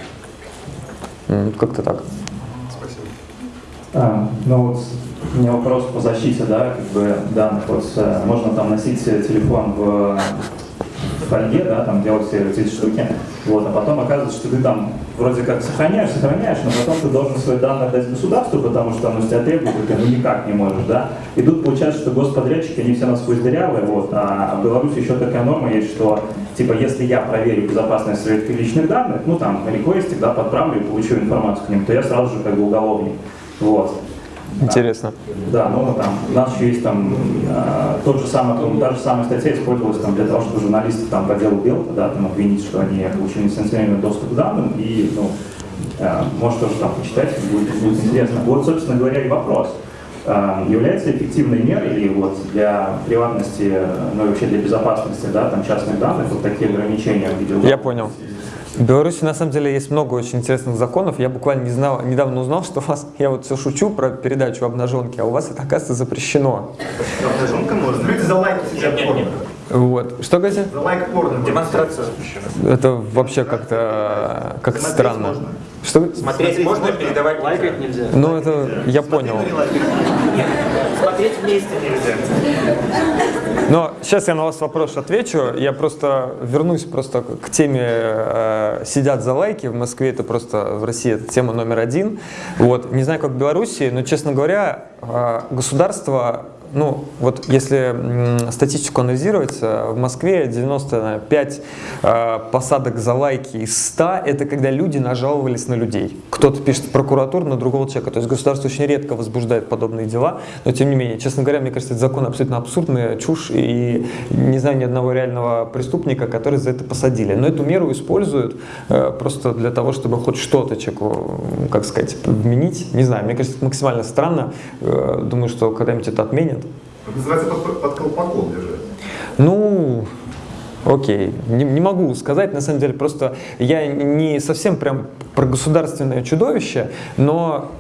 Как-то так. А, ну вот у меня вопрос по защите, да, как бы данных. Вот э, можно там носить телефон в фольге, да, там делать все эти штуки, вот, а потом оказывается, что ты там вроде как сохраняешь, сохраняешь, но потом ты должен свои данные дать государству, потому что оно тебя требует, и ты ну никак не можешь, да. И тут получается, что господрядчики, они все насквозь дырявые, вот, а в Беларуси еще такая норма есть, что, типа, если я проверю безопасность своих личных данных, ну, там, реквестик, да, подправлю и получу информацию к ним, то я сразу же как бы уголовник, вот. Интересно. Да, ну там, у нас еще есть там э, тот же самый, та же самая статья использовалась там, для того, чтобы журналисты там, по делу Белта да, там, обвинить, что они получили несанкционированный доступ к данным, и, ну, э, может тоже там почитать, будет, будет интересно. Вот, собственно говоря, и вопрос. Э, является эффективной мерой вот для приватности, ну и вообще для безопасности да, там, частных данных вот такие ограничения в виде... Я понял. В Беларуси на самом деле есть много очень интересных законов. Я буквально не знал, недавно узнал, что у вас, я вот все шучу про передачу обнаженки, а у вас это оказывается запрещено. Обнаженка можно. Люди за лайки сидят порно. Вот. Что, Гази? За лайк порно. Демонстрация запрещена. Это вообще как-то как странно. Можно. Что? Смотреть можно, передавать лайкать нельзя. Ну, это я понял. Смотреть вместе нельзя. Но сейчас я на вас вопрос отвечу. Я просто вернусь просто к теме э, «Сидят за лайки». В Москве это просто, в России это тема номер один. Вот. Не знаю, как в Беларуси, но, честно говоря, э, государство ну, вот если статистику анализировать, э, в Москве 95 э, посадок за лайки из 100 – это когда люди нажаловались на людей. Кто-то пишет в прокуратуру на другого человека. То есть государство очень редко возбуждает подобные дела, но тем не менее, честно говоря, мне кажется, этот закон абсолютно абсурдный, чушь, и не знаю ни одного реального преступника, который за это посадили. Но эту меру используют э, просто для того, чтобы хоть что-то человеку, как сказать, вменить. Не знаю, мне кажется, это максимально странно. Думаю, что когда-нибудь это отменят. Это называется под, под колпаком держать. Ну, окей, не, не могу сказать, на самом деле, просто я не совсем прям про государственное чудовище, но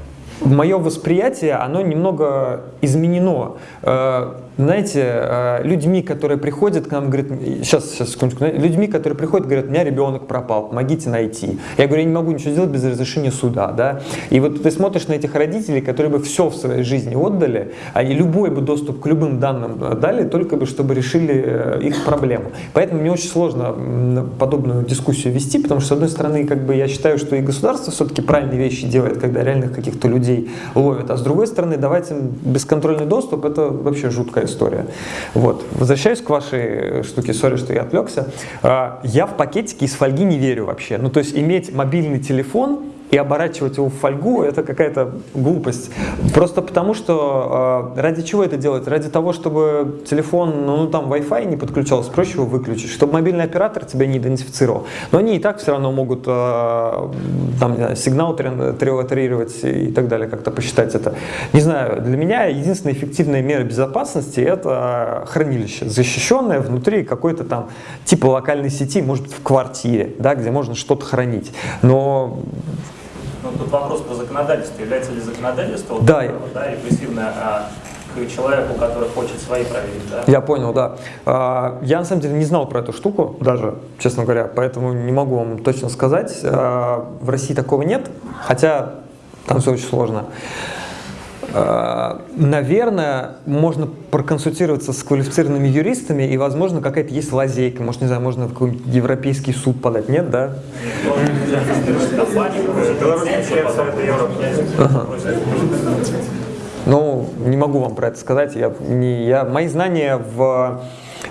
мое восприятие, оно немного изменено. Э, знаете, э, людьми, которые приходят к нам, говорят, сейчас, сейчас, секундочку, людьми, которые приходят, говорят, у меня ребенок пропал, помогите найти. Я говорю, я не могу ничего сделать без разрешения суда, да. И вот ты смотришь на этих родителей, которые бы все в своей жизни отдали, они любой бы доступ к любым данным дали, только бы, чтобы решили э, их проблему. Поэтому мне очень сложно подобную дискуссию вести, потому что, с одной стороны, как бы я считаю, что и государство все-таки правильные вещи делает, когда реальных каких-то людей ловят, а с другой стороны, давать им бесконтрольный доступ, это вообще жуткая история. Вот. Возвращаюсь к вашей штуке, сори, что я отвлекся. А, я в пакетике из фольги не верю вообще. Ну, то есть иметь мобильный телефон и оборачивать его в фольгу – это какая-то глупость. Просто потому, что э, ради чего это делать? Ради того, чтобы телефон, ну, ну там Wi-Fi не подключался, проще его выключить, чтобы мобильный оператор тебя не идентифицировал. Но они и так все равно могут э, там, знаю, сигнал триотерировать и так далее, как-то посчитать это. Не знаю, для меня единственная эффективная мера безопасности – это хранилище, защищенное внутри какой-то там типа локальной сети, может быть, в квартире, да, где можно что-то хранить. Но ну, тут вопрос по законодательству. Является ли законодательство да. вот, да, репрессивное а, к человеку, который хочет свои проверить, да? Я понял, да. А, я на самом деле не знал про эту штуку даже, честно говоря, поэтому не могу вам точно сказать. А, в России такого нет, хотя там все очень сложно. А, наверное, можно проконсультироваться с квалифицированными юристами, и, возможно, какая-то есть лазейка. Может, не знаю, можно в какой-нибудь европейский суд подать. Нет, да? Ну, не могу вам про это сказать. Я, не, я, мои знания в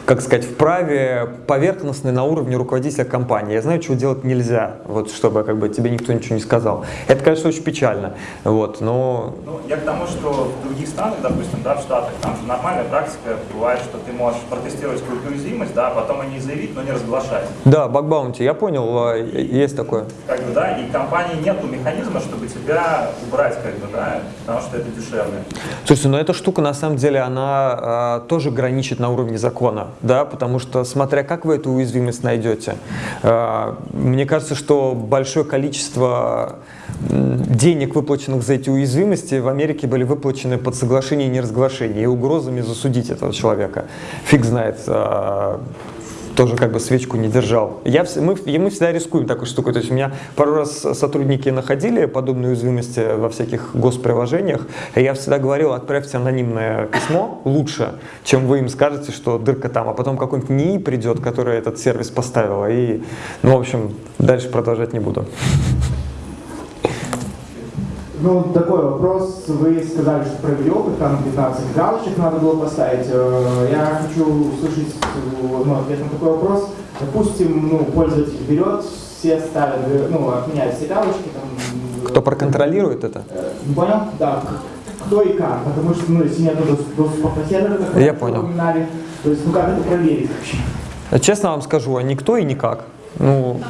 как сказать, в праве поверхностной на уровне руководителя компании. Я знаю, чего делать нельзя, вот, чтобы как бы, тебе никто ничего не сказал. Это, конечно, очень печально, вот, но... Ну, я к тому, что в других странах, допустим, да, в Штатах, там же нормальная практика бывает, что ты можешь протестировать какую-то уязвимость, да, а потом о ней заявить, но не разглашать. Да, багбаунти, я понял, а, есть такое. Как бы, да, и компании нету механизма, чтобы тебя убрать, как бы, да, потому что это дешевле. Слушайте, но эта штука, на самом деле, она а, тоже граничит на уровне закона, да, потому что, смотря как вы эту уязвимость найдете, а, мне кажется, что большое количество денег, выплаченных за эти уязвимости, в Америке были выплачены под соглашение и неразглашение и угрозами засудить этого человека. Фиг знает, а, тоже как бы свечку не держал. Я, мы, и мы всегда рискуем такой штукой. То есть у меня пару раз сотрудники находили подобные уязвимости во всяких госприложениях, и я всегда говорил, отправьте анонимное письмо лучше, чем вы им скажете, что дырка там, а потом какой-нибудь НИИ придет, который этот сервис поставила, и, ну, в общем, дальше продолжать не буду. Ну, такой вопрос. Вы сказали, что провели опыт, там 15 галочек надо было поставить. Э, Я хочу услышать э, ну, ответ на такой вопрос. Допустим, ну, пользователь берет, все ставят, э, ну, отменяют все галочки, там, Кто проконтролирует это? не понял? Да, к- кто и как, потому что, ну, если нет дос- доступа по серверу, как Я понял. упоминали, то есть, ну, как это проверить вообще? Честно вам скажу, а никто и никак. Ну,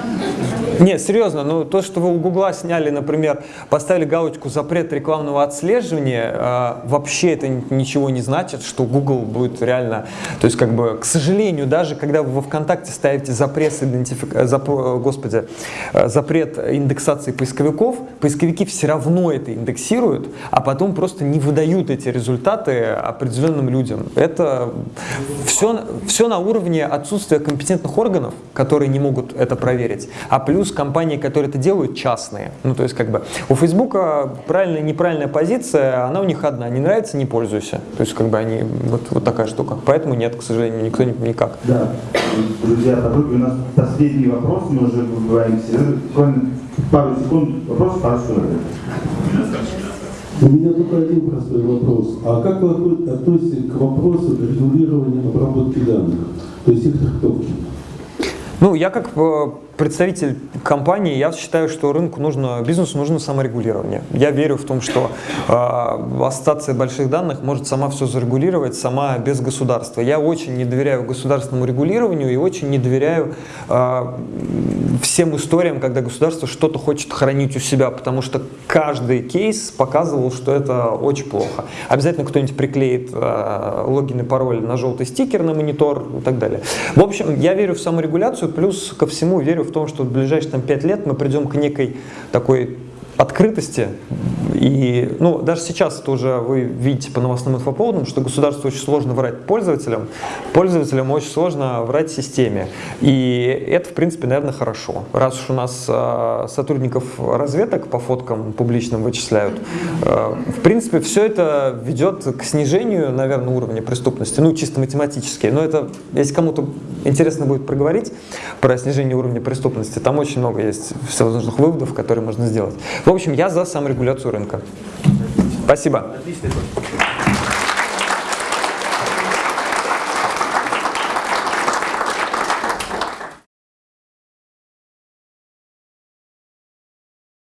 не, серьезно, ну то, что вы у Гугла сняли, например, поставили галочку «Запрет рекламного отслеживания», а, вообще это ничего не значит, что Google будет реально... То есть, как бы, к сожалению, даже когда вы во ВКонтакте ставите запрет, идентифик... э, запр- э, господи, э, запрет индексации поисковиков, поисковики все равно это индексируют, а потом просто не выдают эти результаты определенным людям. Это все, все на уровне отсутствия компетентных органов, которые не могут это проверить, а плюс компании, которые это делают, частные. Ну, то есть, как бы, у Фейсбука правильная и неправильная позиция, она у них одна. Не нравится, не пользуйся. То есть, как бы, они, вот, вот такая штука. Поэтому нет, к сожалению, никто не- никак. Да. Друзья, подруги, у нас последний вопрос, мы уже. Буквально пару секунд вопрос, пару секунд. У меня только один простой вопрос. А как вы отно- относитесь к вопросу регулирования обработки данных, то есть их трактовки? Ну, я как э, представитель компании, я считаю, что рынку нужно, бизнесу нужно саморегулирование. Я верю в том, что э, ассоциация больших данных может сама все зарегулировать, сама без государства. Я очень не доверяю государственному регулированию и очень не доверяю э, всем историям, когда государство что-то хочет хранить у себя, потому что каждый кейс показывал, что это очень плохо. Обязательно кто-нибудь приклеит э, логин и пароль на желтый стикер на монитор и так далее. В общем, я верю в саморегуляцию, плюс ко всему верю в том, что в ближайшие там, 5 лет мы придем к некой такой открытости. И, ну, даже сейчас тоже вы видите по новостным инфоповодам, что государству очень сложно врать пользователям, пользователям очень сложно врать системе. И это, в принципе, наверное, хорошо. Раз уж у нас э, сотрудников разведок по фоткам публичным вычисляют, э, в принципе, все это ведет к снижению, наверное, уровня преступности, ну, чисто математически. Но это, если кому-то интересно будет проговорить про снижение уровня преступности, там очень много есть всевозможных выводов, которые можно сделать. В общем, я за саморегуляцию рынка. Спасибо.